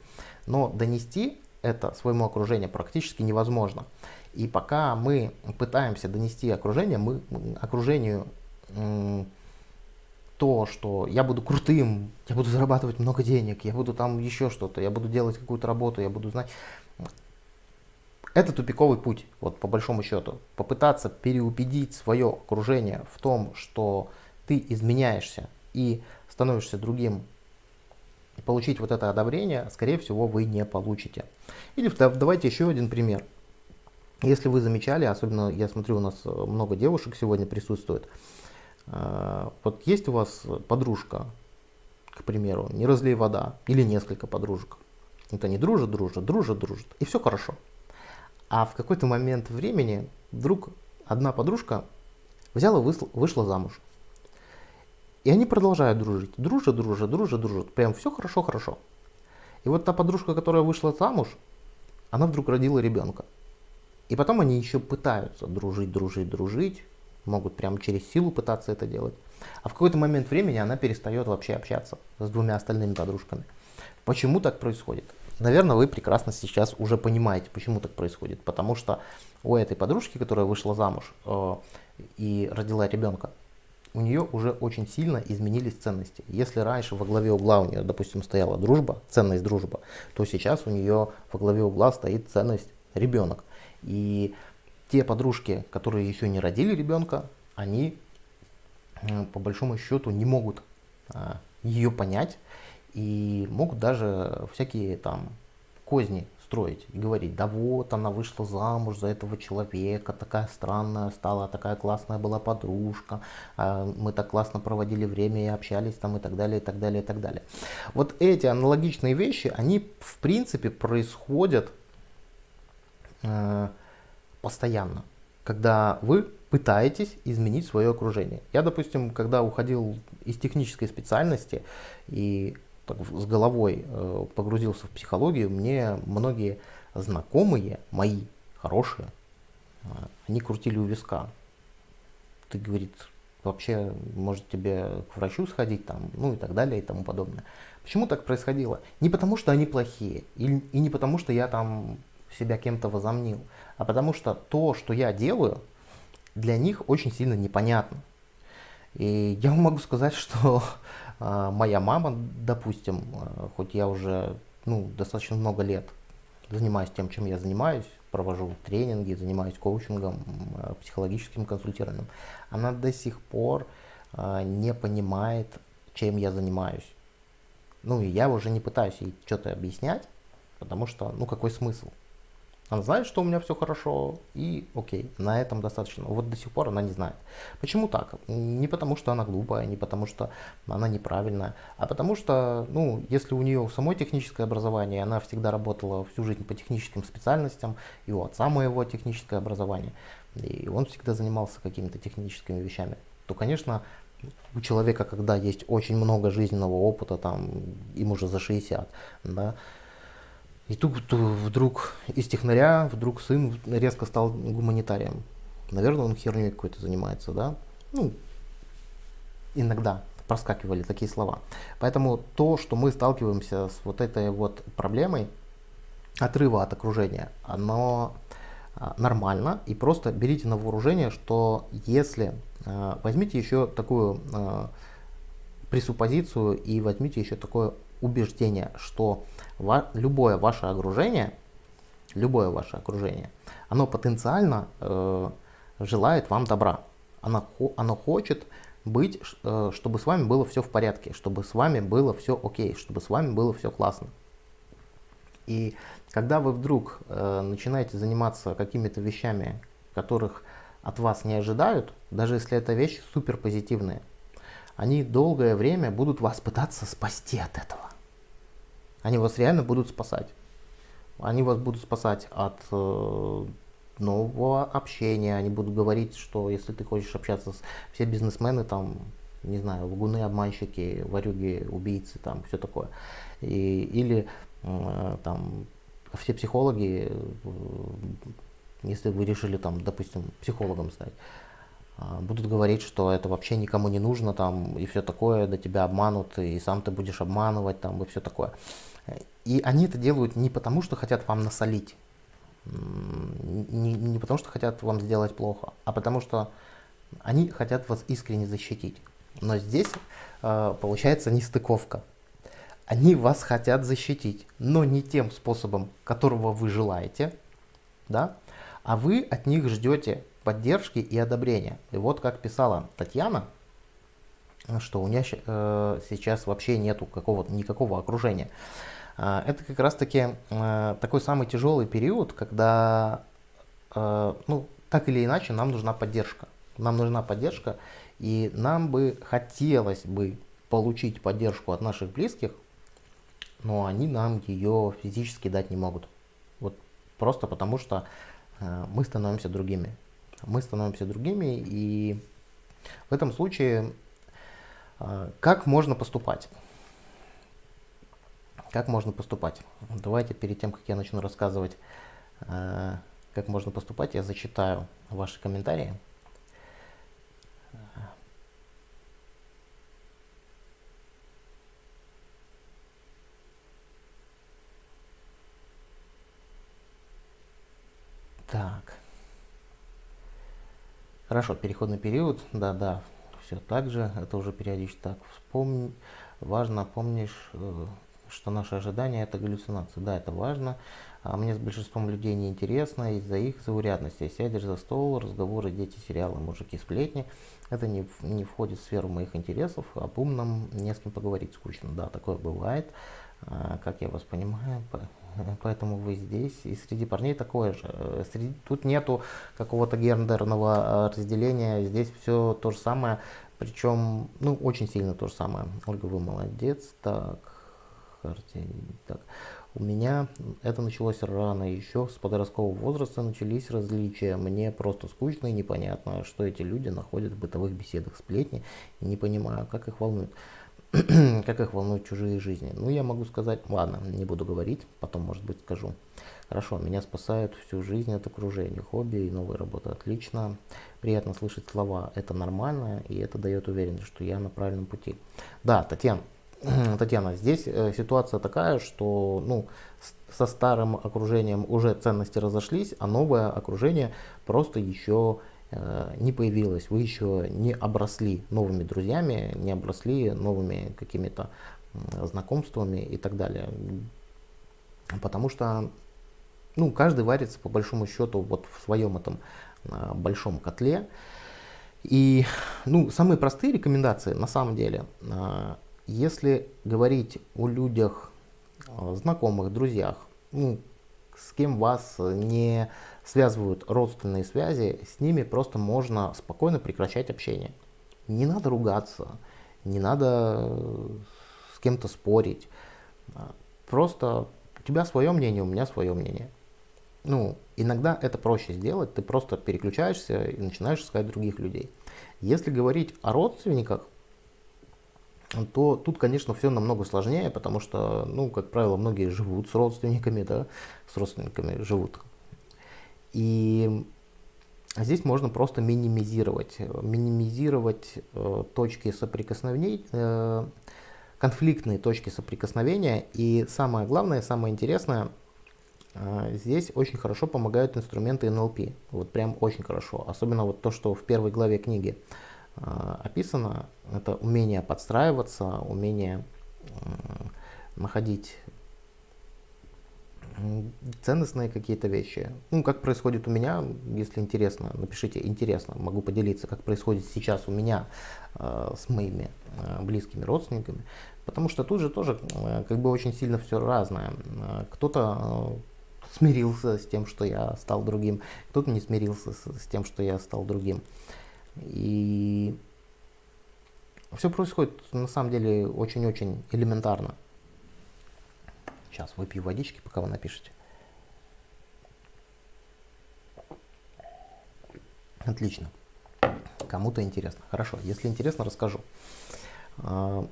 A: Но донести это своему окружению практически невозможно. И пока мы пытаемся донести окружение, мы, окружению то, что я буду крутым, я буду зарабатывать много денег, я буду там еще что-то, я буду делать какую-то работу, я буду знать. Это тупиковый путь, вот по большому счету. Попытаться переубедить свое окружение в том, что ты изменяешься и становишься другим, и получить вот это одобрение, скорее всего, вы не получите. Или давайте еще один пример. Если вы замечали, особенно я смотрю, у нас много девушек сегодня присутствует, э, вот есть у вас подружка, к примеру, не разлей вода, или несколько подружек. Это не дружат, дружат, дружат, дружат, и все хорошо. А в какой-то момент времени вдруг одна подружка взяла, вышла, замуж. И они продолжают дружить. Дружат, дружат, дружат, дружат. Прям все хорошо, хорошо. И вот та подружка, которая вышла замуж, она вдруг родила ребенка. И потом они еще пытаются дружить, дружить, дружить. Могут прям через силу пытаться это делать. А в какой-то момент времени она перестает вообще общаться с двумя остальными подружками. Почему так происходит? Наверное, вы прекрасно сейчас уже понимаете, почему так происходит. Потому что у этой подружки, которая вышла замуж э, и родила ребенка, у нее уже очень сильно изменились ценности. Если раньше во главе угла у нее, допустим, стояла дружба, ценность дружба, то сейчас у нее во главе угла стоит ценность ребенок. И те подружки, которые еще не родили ребенка, они по большому счету не могут э, ее понять и могут даже всякие там козни строить и говорить, да вот она вышла замуж за этого человека, такая странная стала, такая классная была подружка, а мы так классно проводили время и общались там и так далее, и так далее, и так далее. Вот эти аналогичные вещи, они в принципе происходят э, постоянно, когда вы пытаетесь изменить свое окружение. Я, допустим, когда уходил из технической специальности и так, с головой э, погрузился в психологию, мне многие знакомые мои, хорошие, э, они крутили у виска. Ты, говорит, вообще, может тебе к врачу сходить там, ну и так далее и тому подобное. Почему так происходило? Не потому, что они плохие, и, и не потому, что я там себя кем-то возомнил, а потому что то, что я делаю, для них очень сильно непонятно. И я могу сказать, что моя мама, допустим, э, хоть я уже ну, достаточно много лет занимаюсь тем, чем я занимаюсь, провожу тренинги, занимаюсь коучингом, э, психологическим консультированием, она до сих пор не понимает, чем я занимаюсь. Ну и я уже не пытаюсь ей что-то объяснять, потому что, ну какой смысл? Она знает, что у меня все хорошо, и окей, на этом достаточно. Вот до сих пор она не знает. Почему так? Не потому, что она глупая, не потому, что она неправильная, а потому что, ну, если у нее самой техническое образование, она всегда работала всю жизнь по техническим специальностям, и у отца моего техническое образование, и он всегда занимался какими-то техническими вещами, то, конечно, у человека, когда есть очень много жизненного опыта, там, им уже за 60, да, и тут вдруг из технаря, вдруг сын резко стал гуманитарием. Наверное, он херней какой-то занимается, да? Ну, иногда проскакивали такие слова. Поэтому то, что мы сталкиваемся с вот этой вот проблемой отрыва от окружения, оно а, нормально. И просто берите на вооружение, что если а, возьмите еще такую а, пресуппозицию и возьмите еще такое убеждение, что ва любое ваше окружение, любое ваше окружение, оно потенциально э, желает вам добра. Оно, оно хочет быть, э, чтобы с вами было все в порядке, чтобы с вами было все окей, чтобы с вами было все классно. И когда вы вдруг э, начинаете заниматься какими-то вещами, которых от вас не ожидают, даже если это вещи супер позитивные, они долгое время будут вас пытаться спасти от этого. Они вас реально будут спасать. Они вас будут спасать от э, нового общения. Они будут говорить, что если ты хочешь общаться с... Все бизнесмены там, не знаю, лгуны, обманщики, варюги, убийцы, там, все такое. И, или э, там все психологи, э, если вы решили там, допустим, психологом стать, а, будут говорить, что это вообще никому не нужно, там, и все такое, до тебя обманут, и сам ты будешь обманывать, там, и все такое. И они это делают не потому, что хотят вам насолить, не, не потому, что хотят вам сделать плохо, а потому что они хотят вас искренне защитить. Но здесь э, получается нестыковка. Они вас хотят защитить, но не тем способом, которого вы желаете, да, а вы от них ждете поддержки и одобрения. И вот как писала Татьяна, что у нее э, сейчас вообще нету какого никакого окружения. Э, это как раз таки э, такой самый тяжелый период, когда, э, ну, так или иначе, нам нужна поддержка. Нам нужна поддержка, и нам бы хотелось бы получить поддержку от наших близких, но они нам ее физически дать не могут. Вот просто потому что мы становимся другими. Мы становимся другими, и в этом случае а, как можно поступать? Как можно поступать? Давайте перед тем, как я начну рассказывать, а, как можно поступать, я зачитаю ваши комментарии. Так. Хорошо, переходный период, да-да, все так же, это уже периодически так. Вспомни, важно, помнишь, э, что наши ожидания это галлюцинации. Да, это важно. А мне с большинством людей не интересно из-за их заурядности. Сядешь за стол, разговоры, дети, сериалы, мужики, сплетни. Это не, не входит в сферу моих интересов. Об умном не с кем поговорить скучно. Да, такое бывает. А, как я вас понимаю, поэтому вы здесь. И среди парней такое же. Э, среди, тут нету какого-то гендерного э, разделения, здесь все то же самое, причем, ну, очень сильно то же самое. Ольга, вы молодец. Так, так. У меня это началось рано, еще с подросткового возраста начались различия. Мне просто скучно и непонятно, что эти люди находят в бытовых беседах сплетни. Не понимаю, как их волнует. как их волнуют чужие жизни? Ну, я могу сказать, ладно, не буду говорить, потом, может быть, скажу. Хорошо, меня спасают всю жизнь от окружения, хобби и новая работа. Отлично, приятно слышать слова. Это нормально, и это дает уверенность, что я на правильном пути. Да, Татьяна, Татьяна, здесь э, ситуация такая, что ну, со старым окружением уже ценности разошлись, а новое окружение просто еще э, не появилось. Вы еще не обросли новыми друзьями, не обросли новыми какими-то знакомствами и так далее. Потому что ну, каждый варится по большому счету вот в своем этом а, большом котле. И, ну, самые простые рекомендации на самом деле, если говорить о людях, а, знакомых, друзьях, ну, с кем вас не связывают родственные связи, с ними просто можно спокойно прекращать общение. Не надо ругаться, не надо с кем-то спорить. Просто у тебя свое мнение, у меня свое мнение ну, иногда это проще сделать, ты просто переключаешься и начинаешь искать других людей. Если говорить о родственниках, то тут, конечно, все намного сложнее, потому что, ну, как правило, многие живут с родственниками, да, с родственниками живут. И здесь можно просто минимизировать, минимизировать э, точки соприкосновения, э, конфликтные точки соприкосновения. И самое главное, самое интересное – а, здесь очень хорошо помогают инструменты НЛП. Вот прям очень хорошо. Особенно вот то, что в первой главе книги а, описано. Это умение подстраиваться, умение находить ценностные какие-то вещи. Ну, как происходит у меня, если интересно, напишите интересно, могу поделиться, как происходит сейчас у меня э, с моими э, близкими родственниками, потому что тут же тоже э, как бы очень сильно все разное. Кто-то смирился с тем, что я стал другим, кто-то не смирился с тем, что я стал другим. И все происходит на самом деле очень-очень элементарно. Сейчас выпью водички, пока вы напишете. Отлично. Кому-то интересно. Хорошо, если интересно, расскажу. А,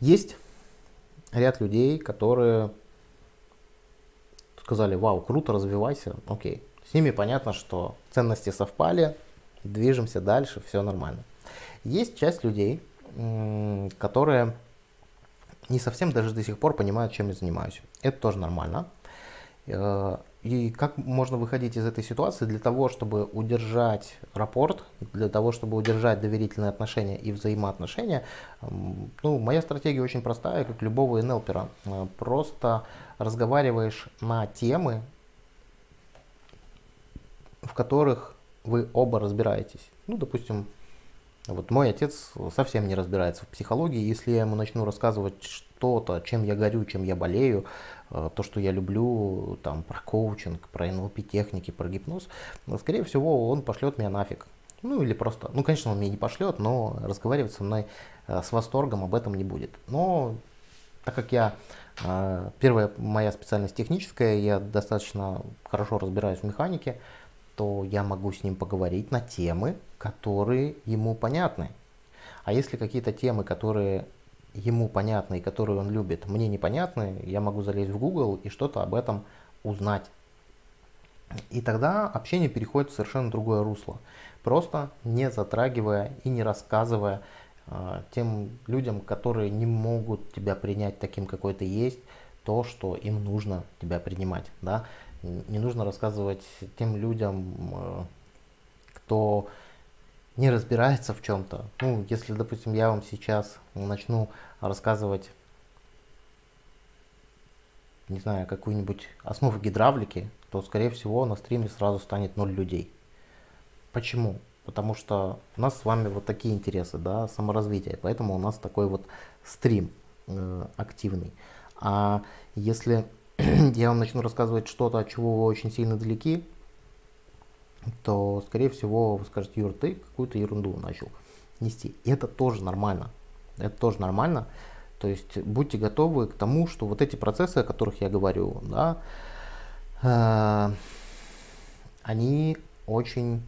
A: есть ряд людей, которые сказали, вау, круто, развивайся, окей. С ними понятно, что ценности совпали, движемся дальше, все нормально. Есть часть людей, которые не совсем даже до сих пор понимают, чем я занимаюсь. Это тоже нормально. Э, и как можно выходить из этой ситуации для того, чтобы удержать рапорт, для того, чтобы удержать доверительные отношения и взаимоотношения? Ну, моя стратегия очень простая, как любого НЛПера. Э, просто разговариваешь на темы, в которых вы оба разбираетесь. Ну, допустим, вот мой отец совсем не разбирается в психологии. Если я ему начну рассказывать что-то, чем я горю, чем я болею, э, то, что я люблю, там, про коучинг, про НЛП техники, про гипноз, скорее всего, он пошлет меня нафиг. Ну или просто, ну конечно, он меня не пошлет, но разговаривать со мной э, с восторгом об этом не будет. Но так как я первая моя специальность техническая, я достаточно хорошо разбираюсь в механике, то я могу с ним поговорить на темы, которые ему понятны. А если какие-то темы, которые ему понятны и которые он любит, мне непонятны, я могу залезть в Google и что-то об этом узнать. И тогда общение переходит в совершенно другое русло, просто не затрагивая и не рассказывая а, тем людям, которые не могут тебя принять таким, какой ты есть, то, что им нужно тебя принимать. Да? Не нужно рассказывать тем людям, э, кто не разбирается в чем-то. Ну, если, допустим, я вам сейчас начну рассказывать, не знаю, какую-нибудь основу гидравлики, то, скорее всего, на стриме сразу станет ноль людей. Почему? потому что у нас с вами вот такие интересы, да, саморазвитие, поэтому у нас такой вот стрим э, активный. А если я вам начну рассказывать что-то, от чего вы очень сильно далеки, то, скорее всего, вы скажете, Юр, ты какую-то ерунду начал нести. И это тоже нормально. Это тоже нормально. То есть будьте готовы к тому, что вот эти процессы, о которых я говорю, да, э, они очень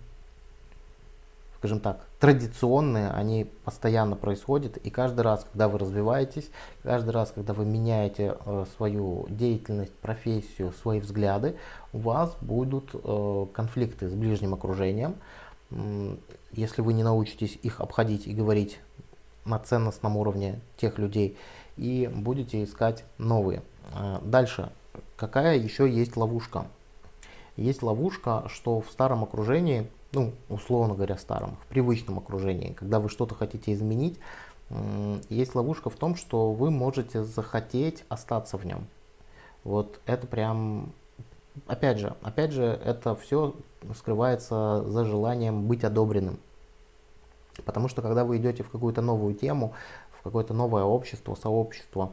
A: скажем так, традиционные, они постоянно происходят, и каждый раз, когда вы развиваетесь, каждый раз, когда вы меняете э, свою деятельность, профессию, свои взгляды, у вас будут э, конфликты с ближним окружением. Если вы не научитесь их обходить и говорить на ценностном уровне тех людей, и будете искать новые. Э, дальше, какая еще есть ловушка? Есть ловушка, что в старом окружении ну, условно говоря, старом, в привычном окружении, когда вы что-то хотите изменить, есть ловушка в том, что вы можете захотеть остаться в нем. Вот это прям, опять же, опять же, это все скрывается за желанием быть одобренным. Потому что когда вы идете в какую-то новую тему, в какое-то новое общество, сообщество,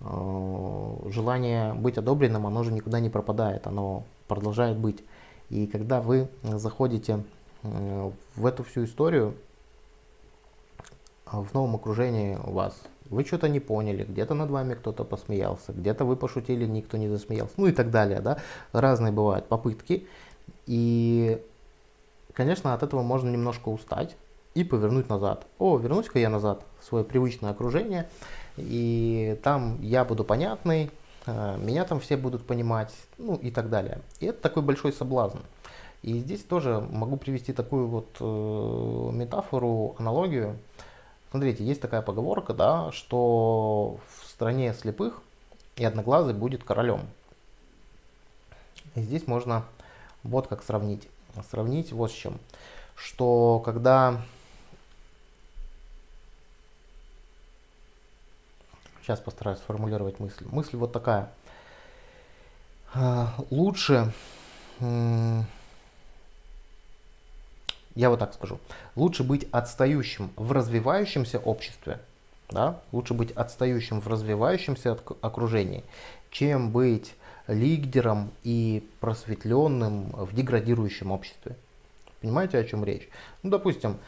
A: э, желание быть одобренным, оно же никуда не пропадает, оно продолжает быть. И когда вы заходите э, в эту всю историю, в новом окружении у вас, вы что-то не поняли, где-то над вами кто-то посмеялся, где-то вы пошутили, никто не засмеялся, ну и так далее, да, разные бывают попытки. И, конечно, от этого можно немножко устать и повернуть назад. О, вернусь-ка я назад в свое привычное окружение, и там я буду понятный, Э, меня там все будут понимать, ну и так далее. И это такой большой соблазн. И здесь тоже могу привести такую вот э, метафору, аналогию. Смотрите, есть такая поговорка, да, что в стране слепых и одноглазый будет королем. И здесь можно вот как сравнить. Сравнить вот с чем. Что когда Сейчас постараюсь сформулировать мысль. Мысль вот такая. А, лучше, я вот так скажу, лучше быть отстающим в развивающемся обществе, да, лучше быть отстающим в развивающемся окружении, чем быть лидером и просветленным в деградирующем обществе. Понимаете, о чем речь? Ну, допустим,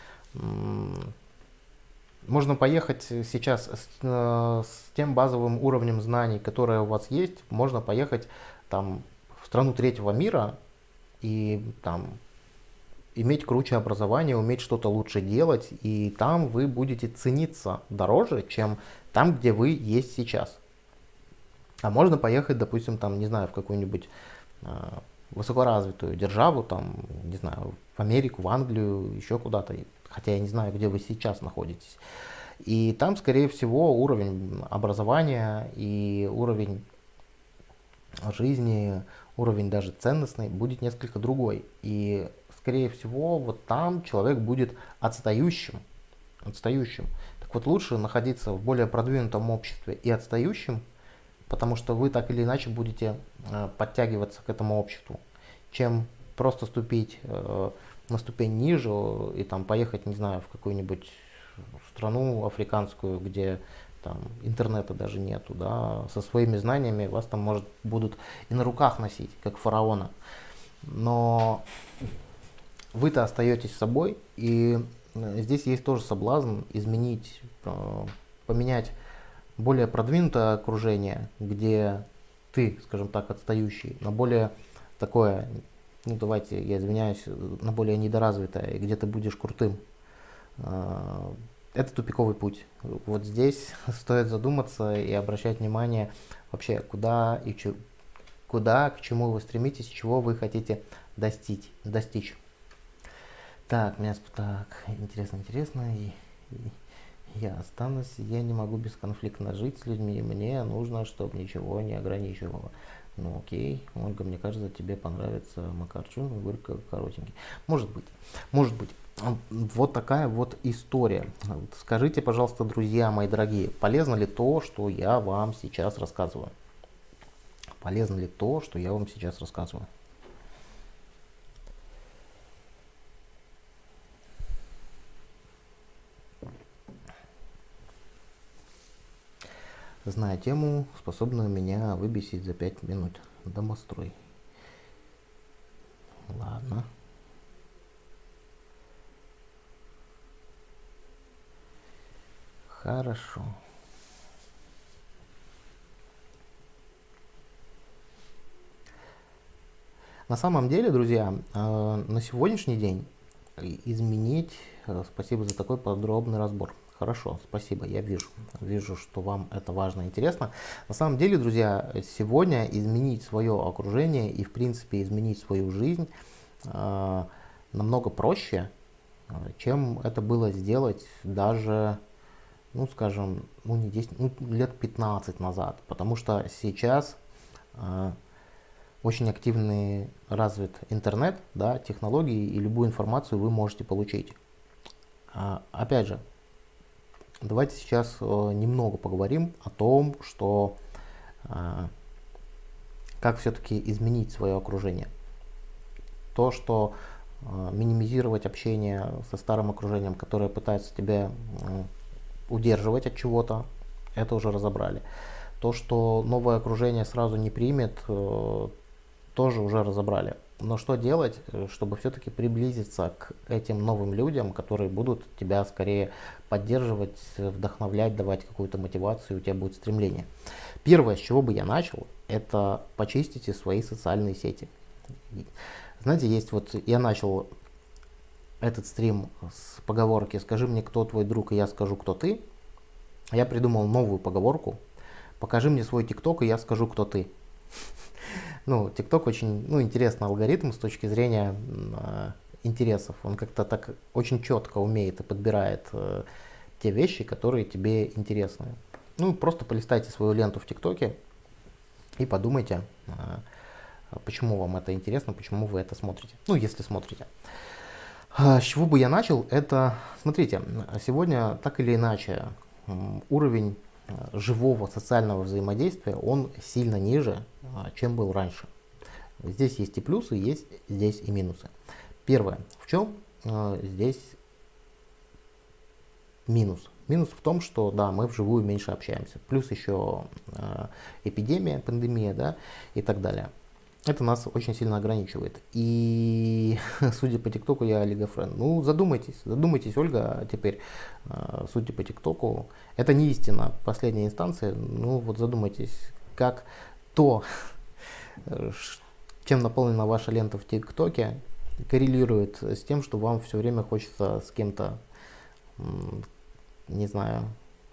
A: можно поехать сейчас с, э, с тем базовым уровнем знаний, которое у вас есть, можно поехать там в страну третьего мира и там иметь круче образование, уметь что-то лучше делать, и там вы будете цениться дороже, чем там, где вы есть сейчас. А можно поехать, допустим, там, не знаю, в какую-нибудь э, высокоразвитую державу, там, не знаю, в Америку, в Англию, еще куда-то, хотя я не знаю, где вы сейчас находитесь. И там, скорее всего, уровень образования и уровень жизни, уровень даже ценностный будет несколько другой. И, скорее всего, вот там человек будет отстающим. отстающим. Так вот, лучше находиться в более продвинутом обществе и отстающим, потому что вы так или иначе будете э, подтягиваться к этому обществу, чем просто ступить э, на ступень ниже и там поехать, не знаю, в какую-нибудь страну африканскую, где там интернета даже нету, да, со своими знаниями вас там может будут и на руках носить, как фараона. Но вы-то остаетесь собой, и э, здесь есть тоже соблазн изменить, э, поменять более продвинутое окружение, где ты, скажем так, отстающий, на более такое ну давайте, я извиняюсь, на более недоразвитое, где ты будешь крутым. А, это тупиковый путь. Вот здесь стоит задуматься и обращать внимание вообще, куда и че, куда, к чему вы стремитесь, чего вы хотите достичь. достичь. Так, меня так, интересно, интересно. И, и я останусь, я не могу бесконфликтно жить с людьми, мне нужно, чтобы ничего не ограничивало. Ну окей, Ольга, мне кажется, тебе понравится Макарчун, Горько коротенький. Может быть, может быть. Вот такая вот история. Скажите, пожалуйста, друзья мои дорогие, полезно ли то, что я вам сейчас рассказываю? Полезно ли то, что я вам сейчас рассказываю? Зная тему, способную меня выбесить за 5 минут. Домострой. Ладно. Хорошо. На самом деле, друзья, э, на сегодняшний день изменить. Э, спасибо за такой подробный разбор. Хорошо, спасибо, я вижу. Вижу, что вам это важно и интересно. На самом деле, друзья, сегодня изменить свое окружение и, в принципе, изменить свою жизнь э, намного проще, чем это было сделать даже, ну, скажем, ну, не 10, ну, лет 15 назад. Потому что сейчас э, очень активный развит интернет, да, технологии, и любую информацию вы можете получить. А, опять же, давайте сейчас э, немного поговорим о том, что э, как все-таки изменить свое окружение. То, что э, минимизировать общение со старым окружением, которое пытается тебя удерживать от чего-то, это уже разобрали. То, что новое окружение сразу не примет, тоже уже разобрали. Но что делать, э, чтобы все-таки приблизиться к этим новым людям, которые будут тебя скорее поддерживать, вдохновлять, давать какую-то мотивацию, у тебя будет стремление. Первое, с чего бы я начал, это почистите свои социальные сети. Знаете, есть вот, я начал этот стрим с поговорки «Скажи мне, кто твой друг, и я скажу, кто ты». Я придумал новую поговорку «Покажи мне свой тикток, и я скажу, кто ты». Ну, TikTok очень ну, интересный алгоритм с точки зрения э, интересов. Он как-то так очень четко умеет и подбирает э, те вещи, которые тебе интересны. Ну, просто полистайте свою ленту в ТикТоке и подумайте, э, почему вам это интересно, почему вы это смотрите. Ну, если смотрите. С чего бы я начал? Это, смотрите, сегодня так или иначе уровень живого социального взаимодействия, он сильно ниже, а, чем был раньше. Здесь есть и плюсы, есть здесь и минусы. Первое, в чем а, здесь минус? Минус в том, что да, мы вживую меньше общаемся. Плюс еще э, эпидемия, пандемия, да, и так далее это нас очень сильно ограничивает. И судя по ТикТоку, я олигофрен. Ну, задумайтесь, задумайтесь, Ольга, теперь, э, судя по ТикТоку, это не истина последней инстанции, ну вот задумайтесь, как то, чем наполнена ваша лента в ТикТоке, коррелирует с тем, что вам все время хочется с кем-то, не знаю,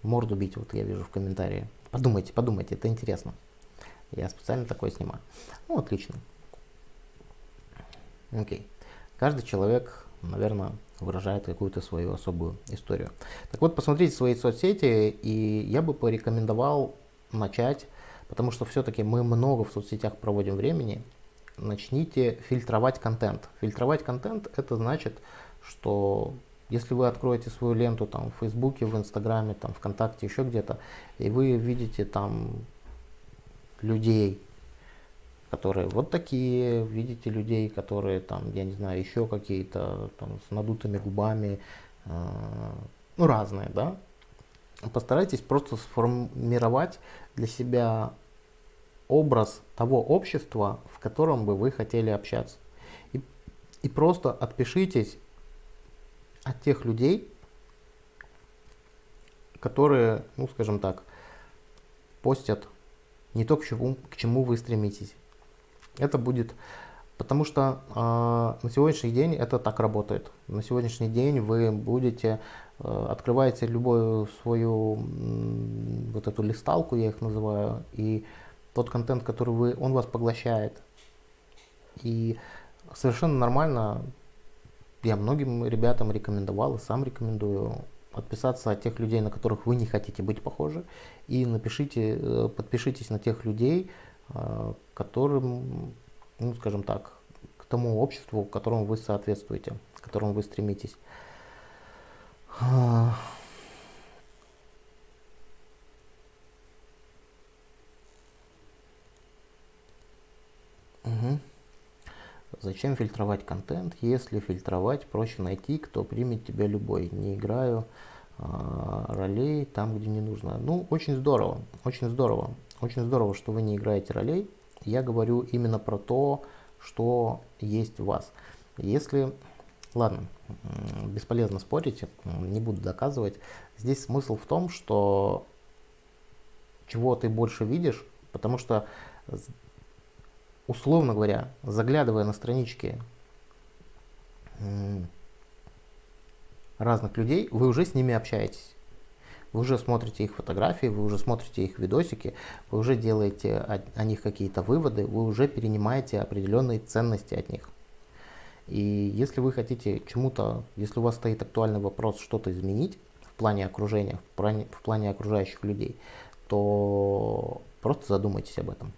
A: морду бить, вот я вижу в комментарии. Подумайте, подумайте, это интересно. Я специально такое снимаю. Ну, отлично. Окей. Каждый человек, наверное, выражает какую-то свою особую историю. Так вот, посмотрите свои соцсети, и я бы порекомендовал начать, потому что все-таки мы много в соцсетях проводим времени, начните фильтровать контент. Фильтровать контент это значит, что если вы откроете свою ленту там в Фейсбуке, в Инстаграме, там ВКонтакте, еще где-то, и вы видите там людей, которые вот такие, видите людей, которые там, я не знаю, еще какие-то там с надутыми губами, э, ну разные, да. Постарайтесь просто сформировать для себя образ того общества, в котором бы вы хотели общаться. И, и просто отпишитесь от тех людей, которые, ну скажем так, постят не то, к чему, к чему вы стремитесь. Это будет, потому что э, на сегодняшний день это так работает. На сегодняшний день вы будете, э, открываете любую свою э, вот эту листалку, я их называю, и тот контент, который вы, он вас поглощает. И совершенно нормально, я многим ребятам рекомендовал и сам рекомендую подписаться от тех людей, на которых вы не хотите быть похожи, и напишите, э, подпишитесь на тех людей, э, которым, ну, скажем так, к тому обществу, которому вы соответствуете, к которому вы стремитесь. Угу. Зачем фильтровать контент? Если фильтровать, проще найти, кто примет тебя любой. Не играю э, ролей там, где не нужно. Ну, очень здорово, очень здорово. Очень здорово, что вы не играете ролей. Я говорю именно про то, что есть в вас. Если, ладно, бесполезно спорить, не буду доказывать. Здесь смысл в том, что чего ты больше видишь, потому что условно говоря, заглядывая на странички разных людей, вы уже с ними общаетесь. Вы уже смотрите их фотографии, вы уже смотрите их видосики, вы уже делаете о, о них какие-то выводы, вы уже перенимаете определенные ценности от них. И если вы хотите чему-то, если у вас стоит актуальный вопрос что-то изменить в плане окружения, в плане, в плане окружающих людей, то просто задумайтесь об этом.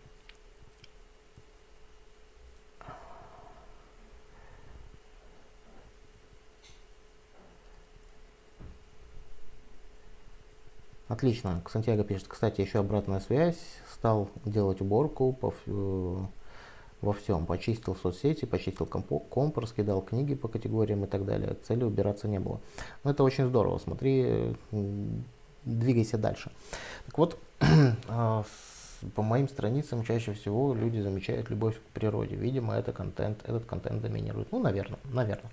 A: Отлично. Сантьяго пишет, кстати, еще обратная связь. Стал делать уборку по, э, во всем. Почистил соцсети, почистил комп, раскидал книги по категориям и так далее. Цели убираться не было. Но это очень здорово. Смотри, двигайся дальше. Так вот, а, по моим страницам чаще всего люди замечают любовь к природе. Видимо, это контент, этот контент доминирует. Ну, наверное, наверное.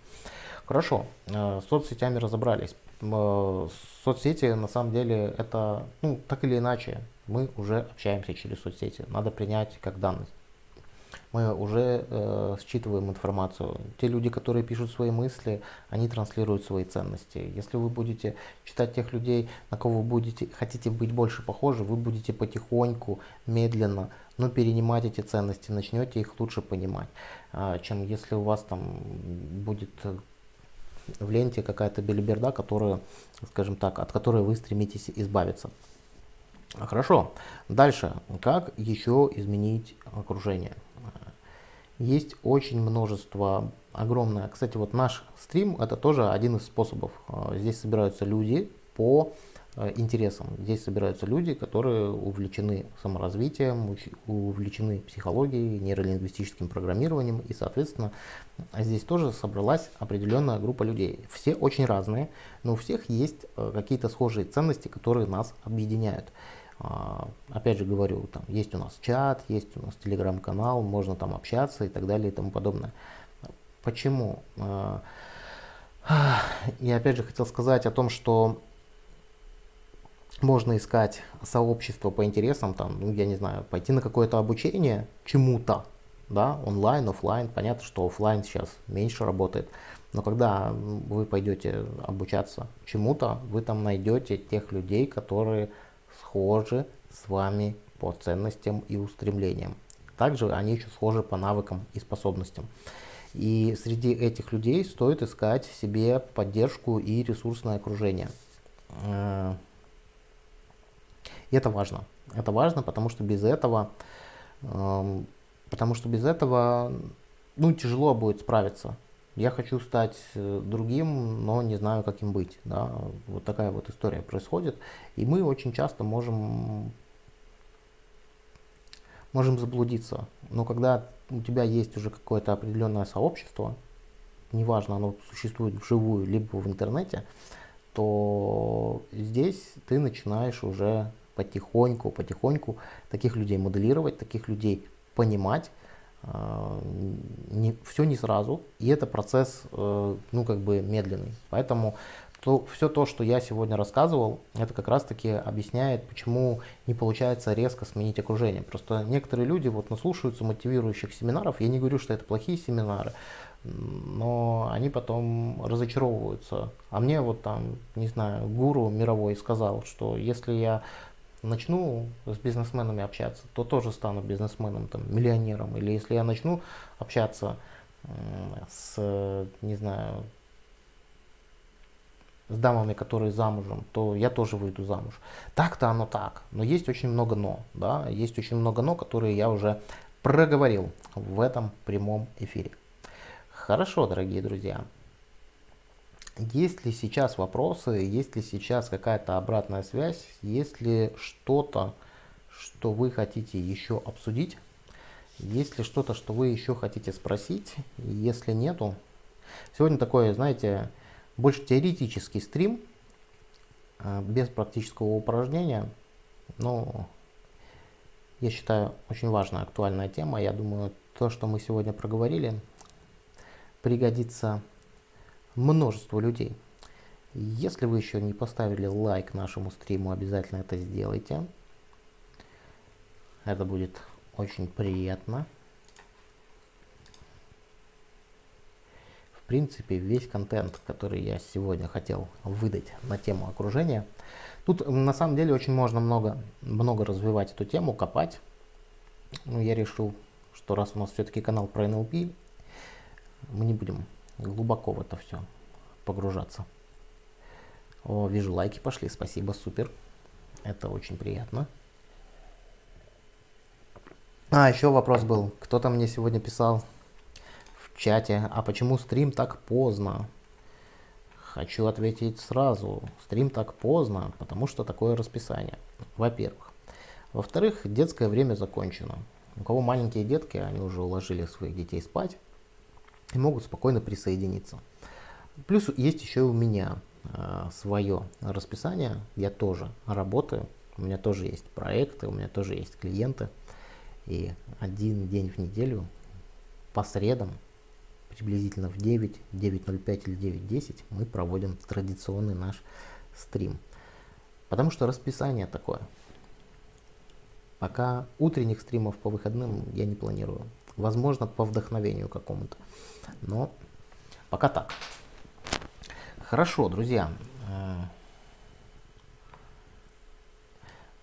A: Хорошо, с соцсетями разобрались. Э, соцсети на самом деле это, ну, так или иначе, мы уже общаемся через соцсети. Надо принять как данность. Мы уже э, считываем информацию. Те люди, которые пишут свои мысли, они транслируют свои ценности. Если вы будете читать тех людей, на кого вы будете, хотите быть больше похожи, вы будете потихоньку, медленно, но перенимать эти ценности, начнете их лучше понимать, э, чем если у вас там будет в ленте какая-то белиберда, которая, скажем так, от которой вы стремитесь избавиться. Хорошо. Дальше. Как еще изменить окружение? Есть очень множество, огромное. Кстати, вот наш стрим это тоже один из способов. Здесь собираются люди по Э, интересам. Здесь собираются люди, которые увлечены саморазвитием, увлечены психологией, нейролингвистическим программированием, и, соответственно, здесь тоже собралась определенная группа людей. Все очень разные, но у всех есть э, какие-то схожие ценности, которые нас объединяют. А, опять же говорю, там есть у нас чат, есть у нас телеграм-канал, можно там общаться и так далее и тому подобное. Почему? А, я опять же хотел сказать о том, что можно искать сообщество по интересам, там, ну, я не знаю, пойти на какое-то обучение чему-то, да, онлайн, офлайн. Понятно, что офлайн сейчас меньше работает, но когда вы пойдете обучаться чему-то, вы там найдете тех людей, которые схожи с вами по ценностям и устремлениям. Также они еще схожи по навыкам и способностям. И среди этих людей стоит искать себе поддержку и ресурсное окружение. И это важно. Это важно, потому что без этого, э, потому что без этого, ну, тяжело будет справиться. Я хочу стать э, другим, но не знаю, как им быть. Да? Вот такая вот история происходит. И мы очень часто можем, можем заблудиться. Но когда у тебя есть уже какое-то определенное сообщество, неважно, оно существует вживую, либо в интернете, то здесь ты начинаешь уже потихоньку, потихоньку таких людей моделировать, таких людей понимать, а, не, все не сразу, и это процесс, э, ну, как бы медленный. Поэтому то, все то, что я сегодня рассказывал, это как раз-таки объясняет, почему не получается резко сменить окружение. Просто некоторые люди вот наслушаются мотивирующих семинаров, я не говорю, что это плохие семинары, но они потом разочаровываются. А мне вот там, не знаю, гуру мировой сказал, что если я начну с бизнесменами общаться, то тоже стану бизнесменом, там, миллионером. Или если я начну общаться с, не знаю, с дамами, которые замужем, то я тоже выйду замуж. Так-то оно так, но есть очень много но, да, есть очень много но, которые я уже проговорил в этом прямом эфире. Хорошо, дорогие друзья. Есть ли сейчас вопросы, есть ли сейчас какая-то обратная связь, есть ли что-то, что вы хотите еще обсудить, есть ли что-то, что вы еще хотите спросить, если нету. Сегодня такой, знаете, больше теоретический стрим, э, без практического упражнения, но я считаю очень важная, актуальная тема. Я думаю, то, что мы сегодня проговорили, пригодится множество людей. Если вы еще не поставили лайк нашему стриму, обязательно это сделайте. Это будет очень приятно. В принципе, весь контент, который я сегодня хотел выдать на тему окружения. Тут на самом деле очень можно много, много развивать эту тему, копать. Но я решил, что раз у нас все-таки канал про NLP, мы не будем глубоко в это все погружаться. О, вижу, лайки пошли, спасибо, супер. Это очень приятно. А, еще вопрос был. Кто-то мне сегодня писал в чате, а почему стрим так поздно? Хочу ответить сразу. Стрим так поздно, потому что такое расписание. Во-первых. Во-вторых, детское время закончено. У кого маленькие детки, они уже уложили своих детей спать и могут спокойно присоединиться. Плюс есть еще и у меня э, свое расписание. Я тоже работаю. У меня тоже есть проекты, у меня тоже есть клиенты. И один день в неделю по средам, приблизительно в 9, 9.05 или 9.10 мы проводим традиционный наш стрим. Потому что расписание такое. Пока утренних стримов по выходным я не планирую. Возможно, по вдохновению какому-то. Но пока так. Хорошо, друзья. Э,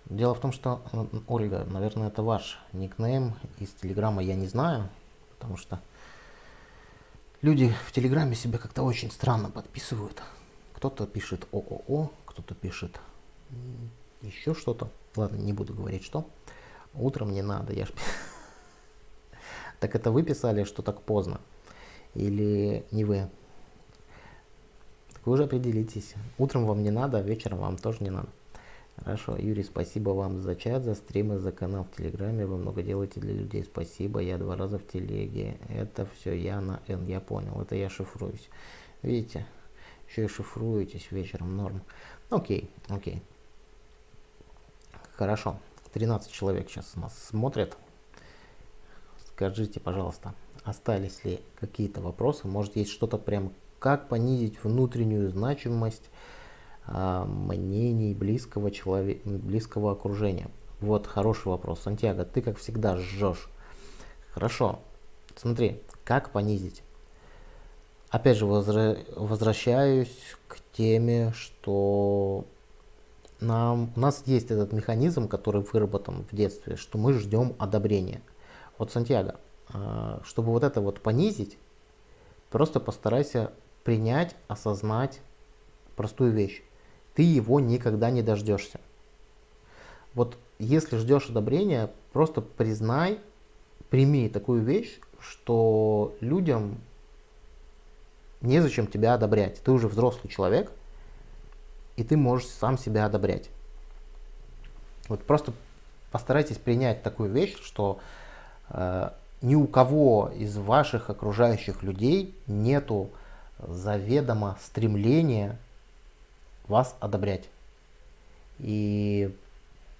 A: Дело в том, что, Ольга, наверное, это ваш никнейм из Телеграма, я не знаю, потому что люди в Телеграме себя как-то очень странно подписывают. Кто-то пишет ООО, кто-то пишет еще что-то. Ладно, не буду говорить что. Утром не надо, я ж... Так это вы писали, что так поздно? Или не вы? Так вы уже определитесь. Утром вам не надо, а вечером вам тоже не надо. Хорошо, Юрий, спасибо вам за чат, за стримы, за канал в Телеграме. Вы много делаете для людей. Спасибо. Я два раза в телеге. Это все я на N. Я понял. Это я шифруюсь. Видите? Еще и шифруетесь вечером. Норм. Окей, окей. Хорошо. 13 человек сейчас нас смотрят. Скажите, пожалуйста, остались ли какие-то вопросы? Может, есть что-то прям, как понизить внутреннюю значимость а, мнений близкого человека, близкого окружения? Вот хороший вопрос. Сантьяго, ты как всегда жжешь. Хорошо. Смотри, как понизить? Опять же, возра возвращаюсь к теме, что нам, у нас есть этот механизм, который выработан в детстве, что мы ждем одобрения. Вот, Сантьяго, а, чтобы вот это вот понизить, просто постарайся принять, осознать простую вещь ты его никогда не дождешься. Вот если ждешь одобрения, просто признай, прими такую вещь, что людям незачем тебя одобрять. Ты уже взрослый человек, и ты можешь сам себя одобрять. Вот просто постарайтесь принять такую вещь, что ни у кого из ваших окружающих людей нету заведомо стремления вас одобрять. И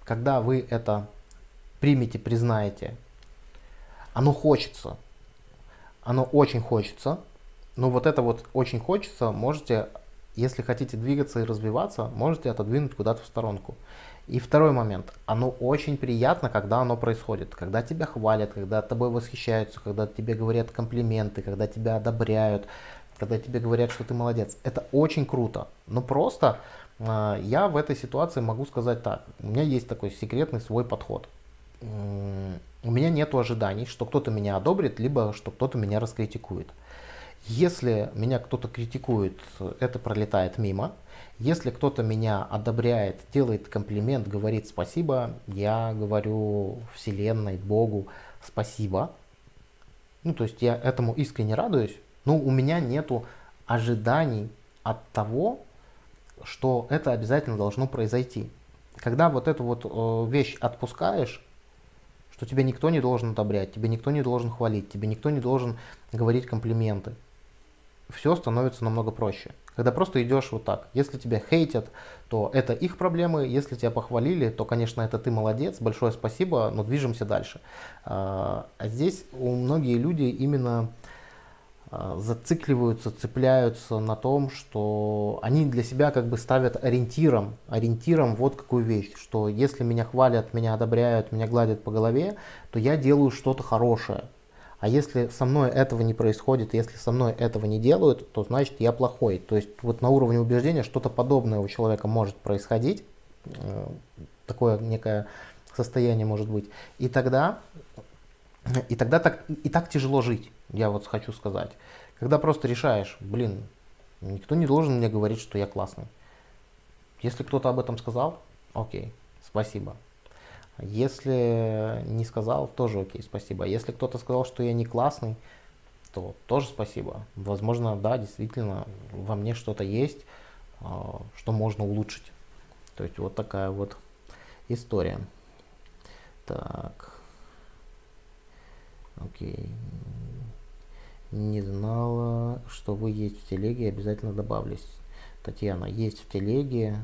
A: когда вы это примете, признаете, оно хочется, оно очень хочется, но вот это вот очень хочется, можете, если хотите двигаться и развиваться, можете отодвинуть куда-то в сторонку. И второй момент, оно очень приятно, когда оно происходит, когда тебя хвалят, когда тобой восхищаются, когда тебе говорят комплименты, когда тебя одобряют, когда тебе говорят, что ты молодец. Это очень круто. Но просто э, я в этой ситуации могу сказать так. У меня есть такой секретный свой подход. У меня нет ожиданий, что кто-то меня одобрит, либо что кто-то меня раскритикует. Если меня кто-то критикует, это пролетает мимо. Если кто-то меня одобряет, делает комплимент, говорит спасибо, я говорю Вселенной, Богу спасибо. Ну, то есть я этому искренне радуюсь, но у меня нету ожиданий от того, что это обязательно должно произойти. Когда вот эту вот э, вещь отпускаешь, что тебя никто не должен одобрять, тебе никто не должен хвалить, тебе никто не должен говорить комплименты, все становится намного проще. Когда просто идешь вот так. Если тебя хейтят, то это их проблемы. Если тебя похвалили, то, конечно, это ты молодец, большое спасибо, но движемся дальше. А, а здесь у многие люди именно а, зацикливаются, цепляются на том, что они для себя как бы ставят ориентиром, ориентиром вот какую вещь, что если меня хвалят, меня одобряют, меня гладят по голове, то я делаю что-то хорошее. А если со мной этого не происходит, если со мной этого не делают, то значит я плохой. То есть вот на уровне убеждения что-то подобное у человека может происходить, э, такое некое состояние может быть. И тогда, и тогда так, и так тяжело жить, я вот хочу сказать. Когда просто решаешь, блин, никто не должен мне говорить, что я классный. Если кто-то об этом сказал, окей, спасибо. Если не сказал, тоже окей, спасибо. Если кто-то сказал, что я не классный, то тоже спасибо. Возможно, да, действительно, во мне что-то есть, а, что можно улучшить. То есть вот такая вот история. Так. Окей. Не знала, что вы есть в телеге, обязательно добавлюсь. Татьяна, есть в телеге,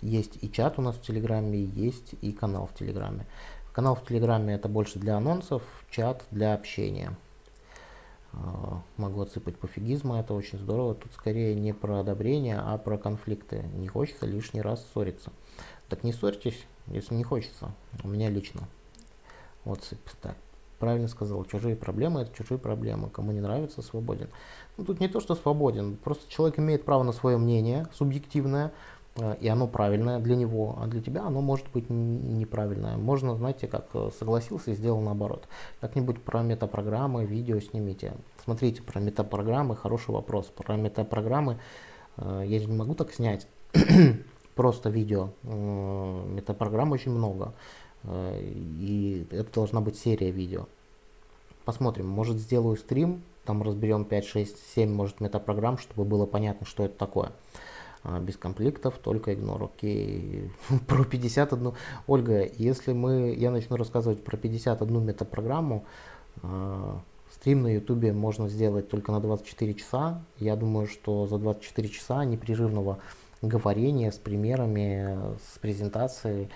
A: есть и чат у нас в Телеграме, есть и канал в Телеграме. Канал в Телеграме это больше для анонсов, чат для общения. А, могу отсыпать пофигизма, это очень здорово. Тут скорее не про одобрение, а про конфликты. Не хочется лишний раз ссориться. Так не ссорьтесь, если не хочется. У меня лично. Вот так. Правильно сказал, чужие проблемы это чужие проблемы. Кому не нравится, свободен. Ну, тут не то, что свободен, просто человек имеет право на свое мнение, субъективное, и оно правильное для него, а для тебя оно может быть неправильное. Можно, знаете, как э, согласился и сделал наоборот. Как-нибудь про метапрограммы, видео снимите. Смотрите, про метапрограммы, хороший вопрос. Про метапрограммы э, я же не могу так снять просто видео. Метапрограмм очень много. И это должна быть серия видео. Посмотрим, может сделаю стрим, там разберем 5, 6, 7, может метапрограмм, чтобы было понятно, что это такое. А, без комплектов, только игнор. Окей, про 51. Ольга, если мы, я начну рассказывать про 51 метапрограмму, э, стрим на ютубе можно сделать только на 24 часа. Я думаю, что за 24 часа непрерывного говорения с примерами, с презентацией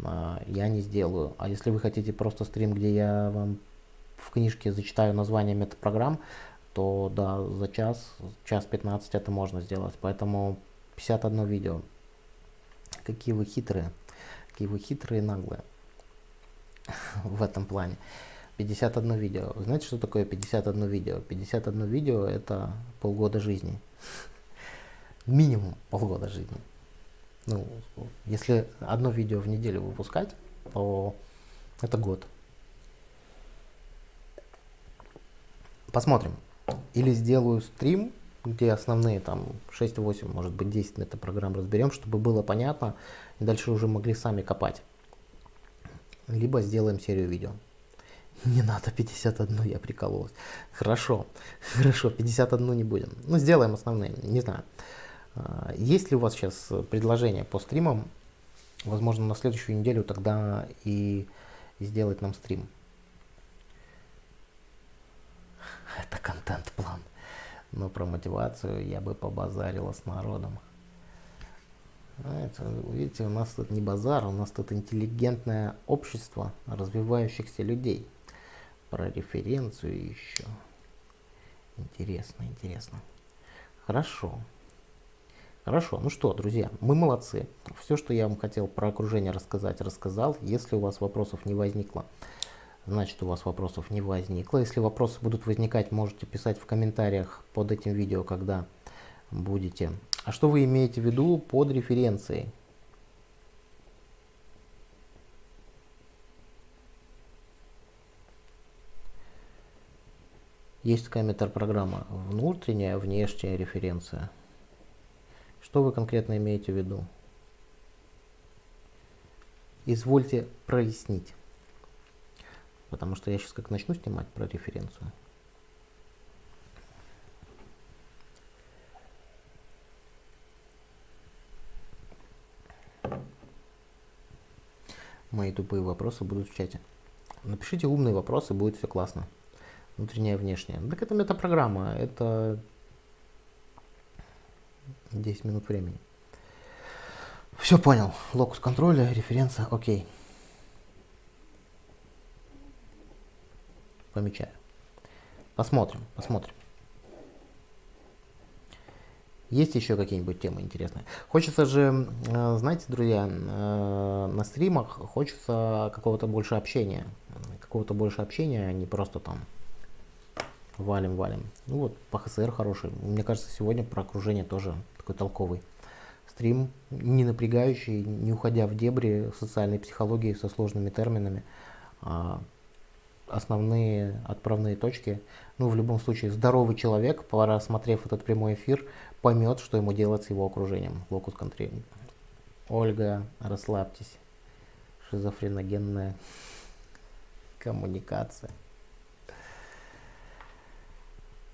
A: э, я не сделаю. А если вы хотите просто стрим, где я вам в книжке зачитаю название метапрограмм, то да, за час, час 15 это можно сделать. Поэтому 51 видео. Какие вы хитрые. Какие вы хитрые и наглые. В этом плане. 51 видео. Знаете, что такое 51 видео? 51 видео это полгода жизни. Минимум полгода жизни. Ну, если одно видео в неделю выпускать, то это год. Посмотрим. Или сделаю стрим где основные там 6-8, может быть 10 метапрограмм разберем, чтобы было понятно, и дальше уже могли сами копать. Либо сделаем серию видео. Не надо 51, я прикололась. Хорошо, хорошо, 51 не будем. Ну, сделаем основные, не знаю. А, есть ли у вас сейчас предложение по стримам? Возможно, на следующую неделю тогда и сделать нам стрим. Это контент-план. Но про мотивацию я бы побазарила с народом. Знаете, видите, у нас тут не базар, у нас тут интеллигентное общество развивающихся людей. Про референцию еще. Интересно, интересно. Хорошо. Хорошо, ну что, друзья, мы молодцы. Все, что я вам хотел про окружение рассказать, рассказал. Если у вас вопросов не возникло, значит у вас вопросов не возникло. Если вопросы будут возникать, можете писать в комментариях под этим видео, когда будете. А что вы имеете в виду под референцией? Есть такая метапрограмма внутренняя, внешняя референция. Что вы конкретно имеете в виду? Извольте прояснить. Потому что я сейчас как начну снимать про референцию. Мои тупые вопросы будут в чате. Напишите умные вопросы, будет все классно. Внутренняя и внешняя. Так это метапрограмма, это 10 минут времени. Все понял. Локус контроля, референция, окей. Помечаю. Посмотрим, посмотрим. Есть еще какие-нибудь темы интересные? Хочется же, э, знаете, друзья, э, на стримах хочется какого-то больше общения. Какого-то больше общения, а не просто там валим, валим. Ну вот, по ХСР хороший. Мне кажется, сегодня про окружение тоже такой толковый стрим, не напрягающий, не уходя в дебри социальной психологии со сложными терминами. А основные отправные точки. Ну, в любом случае, здоровый человек, просмотрев этот прямой эфир, поймет, что ему делать с его окружением. Локус контри. Ольга, расслабьтесь. Шизофреногенная коммуникация.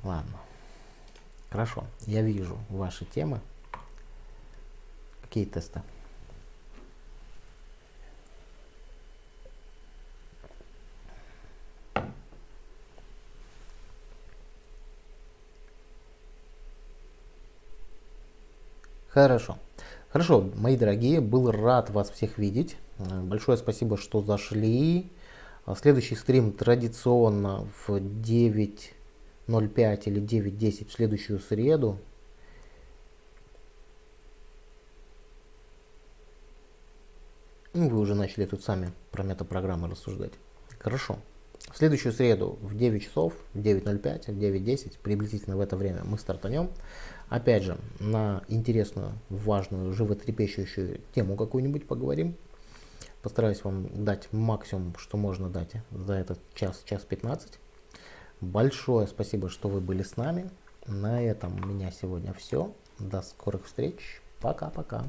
A: Ладно. Хорошо. Я вижу ваши темы. Какие тесты? Хорошо. Хорошо, мои дорогие, был рад вас всех видеть. Э, большое спасибо, что зашли. А следующий стрим традиционно в 9.05 или 9.10 в следующую среду. Ну, вы уже начали тут сами про метапрограммы рассуждать. Хорошо. В следующую среду в 9 часов, в 9.05, в 9.10, приблизительно в это время мы стартанем. Опять же, на интересную, важную, животрепещущую тему какую-нибудь поговорим. Постараюсь вам дать максимум, что можно дать за этот час, час 15. Большое спасибо, что вы были с нами. На этом у меня сегодня все. До скорых встреч. Пока-пока.